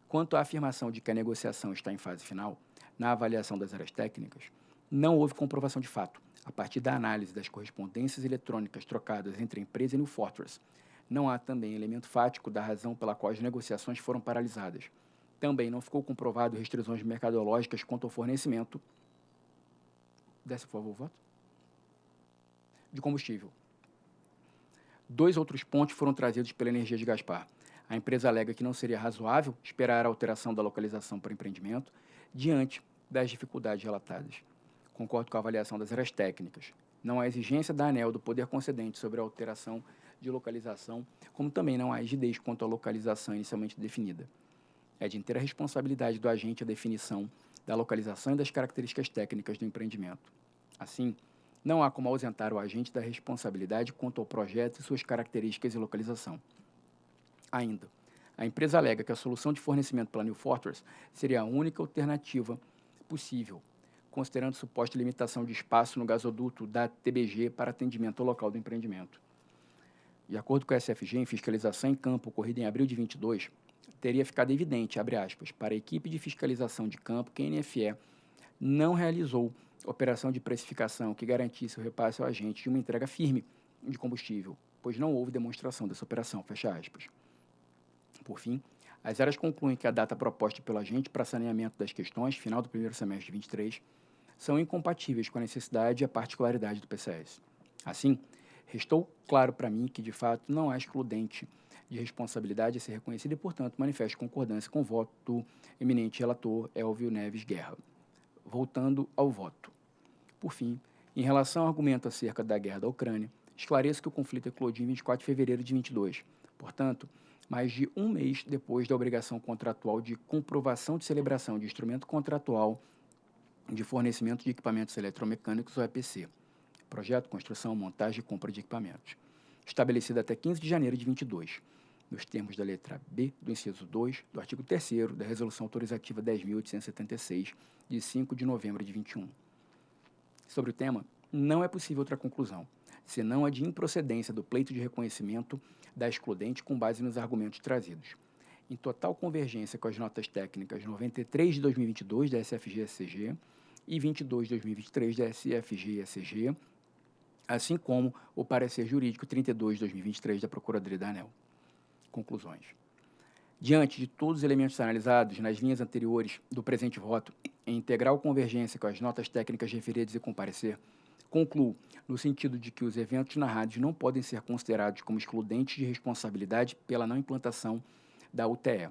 Speaker 3: Quanto à afirmação de que a negociação está em fase final, na avaliação das áreas técnicas, não houve comprovação de fato, a partir da análise das correspondências eletrônicas trocadas entre a empresa e o Fortress, não há também elemento fático da razão pela qual as negociações foram paralisadas. Também não ficou comprovado restrições mercadológicas quanto ao fornecimento. Desce, por favor, o voto. De combustível. Dois outros pontos foram trazidos pela energia de Gaspar. A empresa alega que não seria razoável esperar a alteração da localização para empreendimento diante das dificuldades relatadas. Concordo com a avaliação das áreas técnicas. Não há exigência da ANEL do poder concedente sobre a alteração de localização, como também não há rigidez quanto à localização inicialmente definida. É de inteira responsabilidade do agente a definição da localização e das características técnicas do empreendimento. Assim, não há como ausentar o agente da responsabilidade quanto ao projeto e suas características e localização. Ainda, a empresa alega que a solução de fornecimento pela New Fortress seria a única alternativa possível, considerando suposta limitação de espaço no gasoduto da TBG para atendimento ao local do empreendimento. De acordo com a SFG, em fiscalização em campo ocorrida em abril de 22, teria ficado evidente, aspas, para a equipe de fiscalização de campo que a NFE não realizou operação de precificação que garantisse o repasse ao agente de uma entrega firme de combustível, pois não houve demonstração dessa operação, fecha aspas. Por fim, as áreas concluem que a data proposta pelo agente para saneamento das questões, final do primeiro semestre de 23, são incompatíveis com a necessidade e a particularidade do PCS. Assim, Restou claro para mim que, de fato, não há excludente de responsabilidade a ser reconhecida e, portanto, manifesto concordância com o voto do eminente relator Elvio Neves Guerra. Voltando ao voto. Por fim, em relação ao argumento acerca da guerra da Ucrânia, esclareço que o conflito eclodiu em 24 de fevereiro de 22. Portanto, mais de um mês depois da obrigação contratual de comprovação de celebração de instrumento contratual de fornecimento de equipamentos eletromecânicos, ou EPC projeto, construção, montagem e compra de equipamentos, estabelecido até 15 de janeiro de 22, nos termos da letra B do inciso 2 do artigo 3 da Resolução Autorizativa 10.876, de 5 de novembro de 21. Sobre o tema, não é possível outra conclusão, senão a de improcedência do pleito de reconhecimento da excludente com base nos argumentos trazidos. Em total convergência com as notas técnicas 93 de 2022 da SFG-SCG e 22 de 2023 da SFG-SCG, assim como o parecer jurídico 32 de 2023 da Procuradoria da ANEL. Conclusões. Diante de todos os elementos analisados nas linhas anteriores do presente voto, em integral convergência com as notas técnicas referidas e comparecer, concluo no sentido de que os eventos narrados não podem ser considerados como excludentes de responsabilidade pela não implantação da UTE.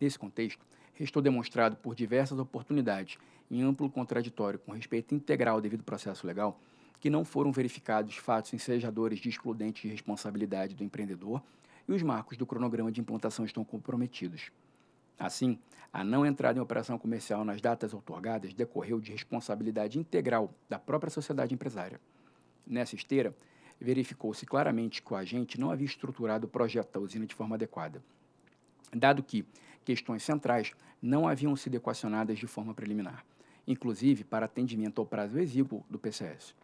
Speaker 3: Nesse contexto, restou demonstrado por diversas oportunidades, em amplo contraditório com respeito integral ao devido processo legal, que não foram verificados fatos ensejadores de excludente de responsabilidade do empreendedor e os marcos do cronograma de implantação estão comprometidos. Assim, a não entrada em operação comercial nas datas outorgadas decorreu de responsabilidade integral da própria sociedade empresária. Nessa esteira, verificou-se claramente que o agente não havia estruturado o projeto da usina de forma adequada, dado que questões centrais não haviam sido equacionadas de forma preliminar, inclusive para atendimento ao prazo exíguo do PCS.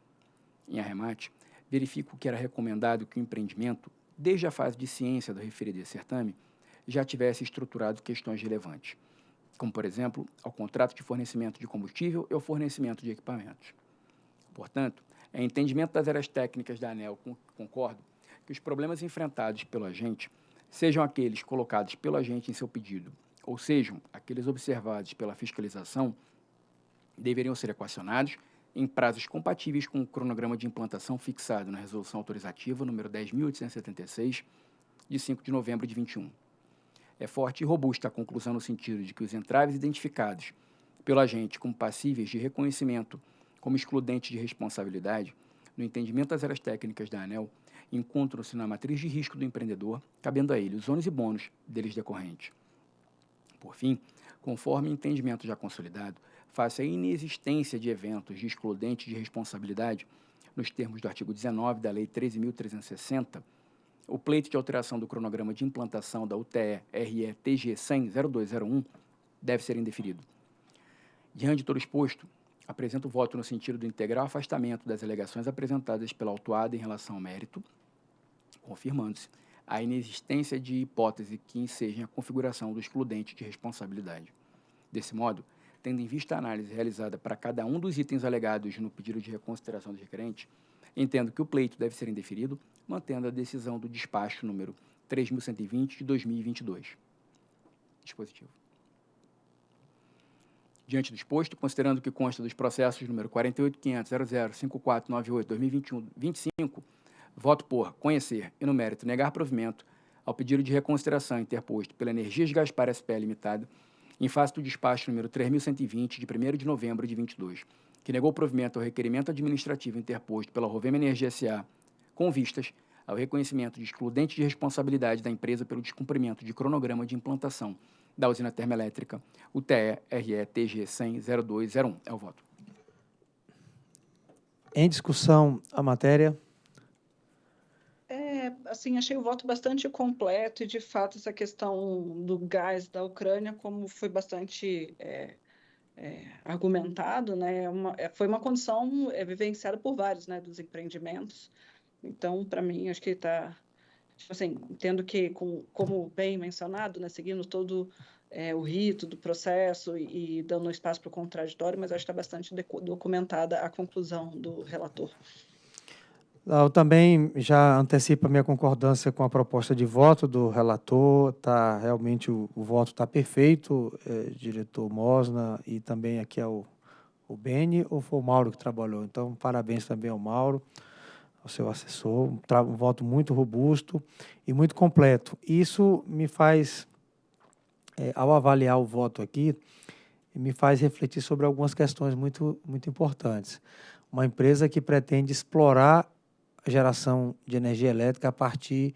Speaker 3: Em arremate, verifico que era recomendado que o empreendimento, desde a fase de ciência do referido certame, já tivesse estruturado questões relevantes, como, por exemplo, ao contrato de fornecimento de combustível e ao fornecimento de equipamentos. Portanto, é entendimento das áreas técnicas da ANEL, concordo, que os problemas enfrentados pelo agente, sejam aqueles colocados pelo agente em seu pedido, ou sejam aqueles observados pela fiscalização, deveriam ser equacionados em prazos compatíveis com o cronograma de implantação fixado na Resolução Autorizativa número 10.876, de 5 de novembro de 21. É forte e robusta a conclusão no sentido de que os entraves identificados pelo agente como passíveis de reconhecimento como excludentes de responsabilidade, no entendimento das áreas técnicas da ANEL, encontram-se na matriz de risco do empreendedor, cabendo a ele os ônus e bônus deles decorrentes. Por fim, conforme entendimento já consolidado, face à inexistência de eventos de excludente de responsabilidade, nos termos do artigo 19 da Lei 13.360, o pleito de alteração do cronograma de implantação da UTE RE TG 100-0201 deve ser indeferido. Diante de todo exposto, apresento o voto no sentido do integral afastamento das alegações apresentadas pela autuada em relação ao mérito, confirmando-se a inexistência de hipótese que ensejem a configuração do excludente de responsabilidade. Desse modo, tendo em vista a análise realizada para cada um dos itens alegados no pedido de reconsideração do requerente, entendo que o pleito deve ser indeferido, mantendo a decisão do despacho número 3120 de 2022. Dispositivo. Diante do exposto, considerando que consta dos processos número 48500005498-2021-25, voto por conhecer e, no mérito, negar provimento ao pedido de reconsideração interposto pela Energias Gaspar SPL Limitada em face do despacho número 3120, de 1 de novembro de 22, que negou provimento ao requerimento administrativo interposto pela Rovema Energia S.A., com vistas ao reconhecimento de excludente de responsabilidade da empresa pelo descumprimento de cronograma de implantação da usina termoelétrica UTE-RE-TG 100-0201. É o voto.
Speaker 1: Em discussão a matéria
Speaker 5: assim, achei o voto bastante completo e, de fato, essa questão do gás da Ucrânia, como foi bastante é, é, argumentado, né, é uma, é, foi uma condição é, vivenciada por vários, né, dos empreendimentos. Então, para mim, acho que está, tipo assim, entendo que, com, como bem mencionado, né, seguindo todo é, o rito do processo e, e dando espaço para o contraditório, mas acho que está bastante documentada a conclusão do relator.
Speaker 1: Eu também já antecipo a minha concordância com a proposta de voto do relator. Tá, realmente o, o voto está perfeito, é, diretor Mosna, e também aqui é o, o Beni, ou foi o Mauro que trabalhou? Então, parabéns também ao Mauro, ao seu assessor. Um, um voto muito robusto e muito completo. Isso me faz, é, ao avaliar o voto aqui, me faz refletir sobre algumas questões muito, muito importantes. Uma empresa que pretende explorar geração de energia elétrica a partir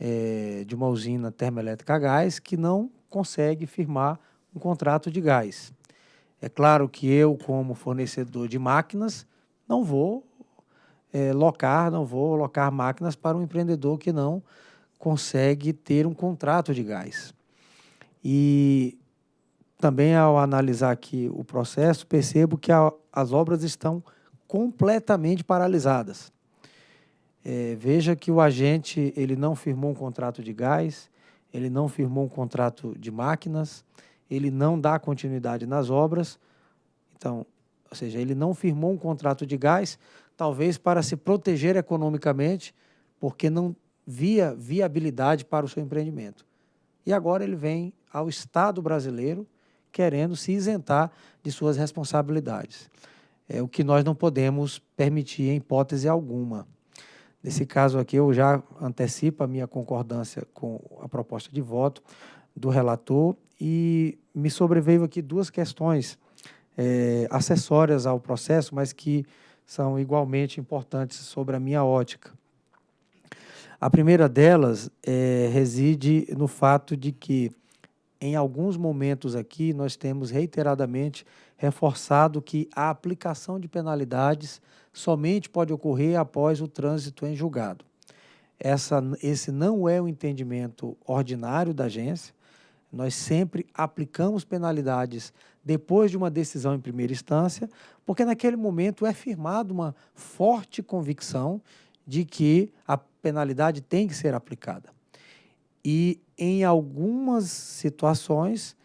Speaker 1: é, de uma usina termoelétrica a gás que não consegue firmar um contrato de gás. É claro que eu, como fornecedor de máquinas, não vou é, locar, não vou locar máquinas para um empreendedor que não consegue ter um contrato de gás. E também ao analisar aqui o processo, percebo que a, as obras estão completamente paralisadas. É, veja que o agente ele não firmou um contrato de gás, ele não firmou um contrato de máquinas, ele não dá continuidade nas obras. Então, ou seja, ele não firmou um contrato de gás, talvez para se proteger economicamente, porque não via viabilidade para o seu empreendimento. e agora ele vem ao Estado brasileiro querendo se isentar de suas responsabilidades. É o que nós não podemos permitir em hipótese alguma. Nesse caso aqui, eu já antecipo a minha concordância com a proposta de voto do relator e me sobreveio aqui duas questões é, acessórias ao processo, mas que são igualmente importantes sobre a minha ótica. A primeira delas é, reside no fato de que, em alguns momentos aqui, nós temos reiteradamente reforçado que a aplicação de penalidades somente pode ocorrer após o trânsito em julgado. Essa, esse não é o entendimento ordinário da agência. Nós sempre aplicamos penalidades depois de uma decisão em primeira instância, porque naquele momento é firmada uma forte convicção de que a penalidade tem que ser aplicada. E em algumas situações,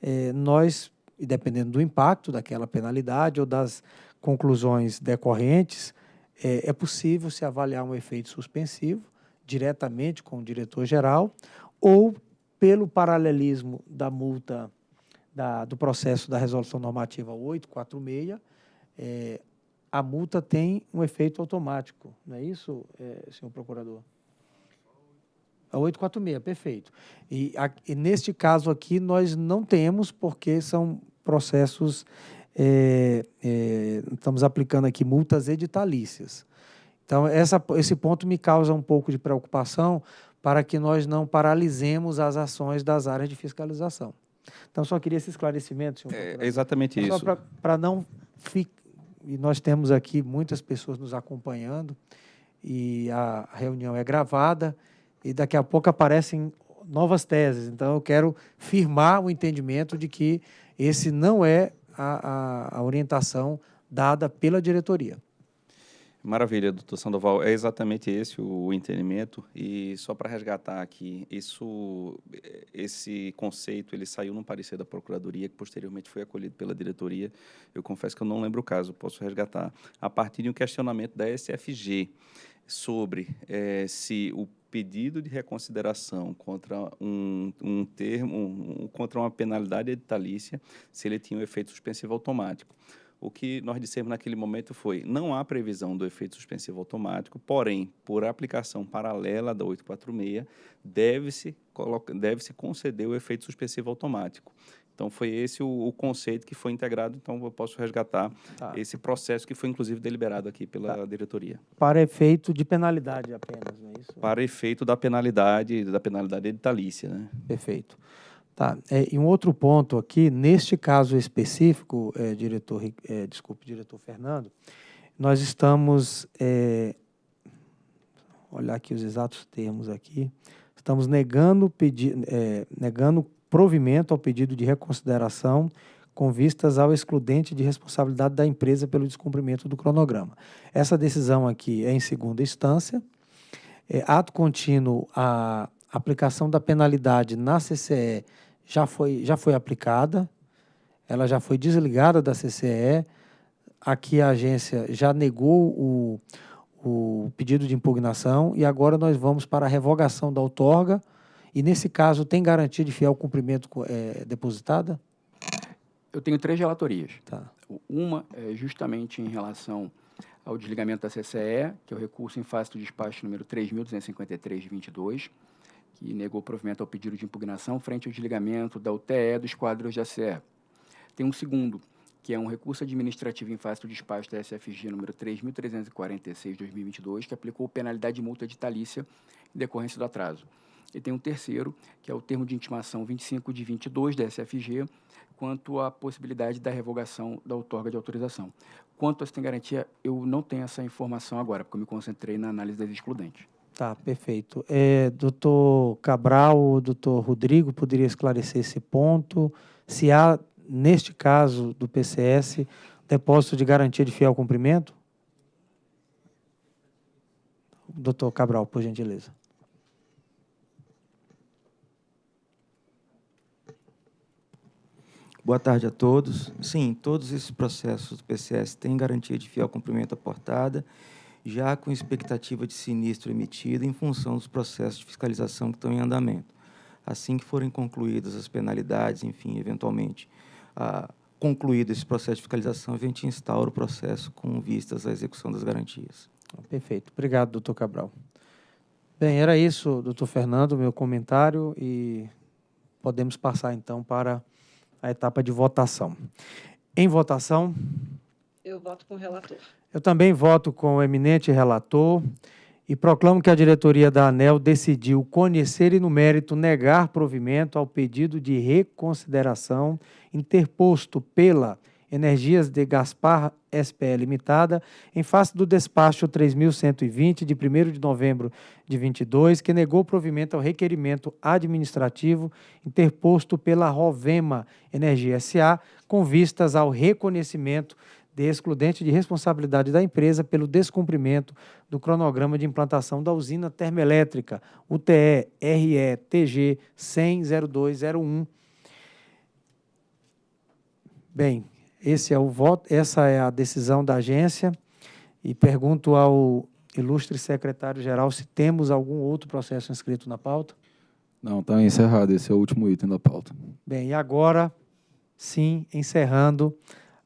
Speaker 1: eh, nós, dependendo do impacto daquela penalidade ou das conclusões decorrentes, eh, é possível se avaliar um efeito suspensivo diretamente com o diretor-geral ou pelo paralelismo da multa da, do processo da resolução normativa 846, eh, a multa tem um efeito automático, não é isso, é, senhor procurador? A 846, perfeito. E, a, e, neste caso aqui nós não temos, porque são processos, é, é, estamos aplicando aqui multas editalícias. Então, essa, esse ponto me causa um pouco de preocupação para que nós não paralisemos as ações das áreas de fiscalização. Então, só queria esse esclarecimento, senhor.
Speaker 6: É exatamente isso.
Speaker 1: Só para não ficar e nós temos aqui muitas pessoas nos acompanhando e a reunião é gravada e daqui a pouco aparecem novas teses. Então, eu quero firmar o entendimento de que esse não é a, a, a orientação dada pela diretoria.
Speaker 6: Maravilha, doutor Sandoval. É exatamente esse o entendimento. E só para resgatar aqui, isso, esse conceito ele saiu num parecer da Procuradoria, que posteriormente foi acolhido pela diretoria. Eu confesso que eu não lembro o caso, posso resgatar. A partir de um questionamento da SFG sobre é, se o pedido de reconsideração contra um, um termo, um, contra uma penalidade editalícia, se ele tinha um efeito suspensivo automático o que nós dissemos naquele momento foi: não há previsão do efeito suspensivo automático, porém, por aplicação paralela da 846, deve-se deve -se conceder o efeito suspensivo automático. Então, foi esse o, o, conceito que foi integrado. Então, eu posso resgatar tá. esse processo que foi, inclusive, deliberado aqui pela tá. diretoria.
Speaker 1: Para efeito de penalidade apenas, não é isso?
Speaker 6: Para efeito da penalidade, da penalidade editalícia, né?
Speaker 1: Perfeito. Tá. É, e um outro ponto aqui, neste caso específico, é, diretor, é, desculpe, diretor Fernando, nós estamos, é, olhar aqui os exatos termos aqui, estamos negando, pedi, é, negando provimento ao pedido de reconsideração com vistas ao excludente de responsabilidade da empresa pelo descumprimento do cronograma. Essa decisão aqui é em segunda instância. É, ato contínuo, a aplicação da penalidade na CCE já foi, já foi aplicada, ela já foi desligada da CCE, aqui a agência já negou o, o pedido de impugnação e agora nós vamos para a revogação da outorga e, nesse caso, tem garantia de fiel cumprimento é, depositada?
Speaker 3: Eu tenho três relatorias.
Speaker 1: Tá.
Speaker 3: Uma é justamente em relação ao desligamento da CCE, que é o recurso em face do despacho número 3.253 de 22, que negou provimento ao pedido de impugnação frente ao desligamento da UTE dos quadros da ACE. Tem um segundo, que é um recurso administrativo em face do despacho da SFG número 3.346-2022, que aplicou penalidade de multa ditalícia em decorrência do atraso. E tem um terceiro, que é o termo de intimação 25 de 22 da SFG, quanto à possibilidade da revogação da outorga de autorização. Quanto a se tem garantia, eu não tenho essa informação agora, porque eu me concentrei na análise das excludentes.
Speaker 1: Tá, perfeito. É, doutor Cabral, doutor Rodrigo, poderia esclarecer esse ponto? Se há, neste caso do PCS, depósito de garantia de fiel cumprimento? Doutor Cabral, por gentileza.
Speaker 7: Boa tarde a todos. Sim, todos esses processos do PCS têm garantia de fiel cumprimento aportada já com expectativa de sinistro emitido em função dos processos de fiscalização que estão em andamento. assim que forem concluídas as penalidades, enfim, eventualmente, ah, concluído esse processo de fiscalização, a gente instaura o processo com vistas à execução das garantias.
Speaker 1: Perfeito. Obrigado, doutor Cabral. Bem, era isso, doutor Fernando, meu comentário, e podemos passar, então, para a etapa de votação. Em votação...
Speaker 5: Eu voto com o relator.
Speaker 1: Eu também voto com o eminente relator e proclamo que a diretoria da ANEL decidiu conhecer e, no mérito, negar provimento ao pedido de reconsideração interposto pela Energias de Gaspar SPE Limitada, em face do despacho 3120 de 1 de novembro de 22, que negou provimento ao requerimento administrativo interposto pela Rovema Energia SA, com vistas ao reconhecimento de excludente de responsabilidade da empresa pelo descumprimento do cronograma de implantação da usina termoelétrica UTE RETG 1000201. Bem, esse é o voto, essa é a decisão da agência e pergunto ao ilustre secretário-geral se temos algum outro processo inscrito na pauta.
Speaker 4: Não, está encerrado, esse é o último item da pauta.
Speaker 1: Bem, e agora, sim, encerrando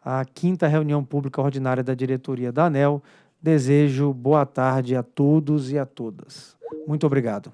Speaker 1: a quinta reunião pública ordinária da diretoria da ANEL. Desejo boa tarde a todos e a todas. Muito obrigado.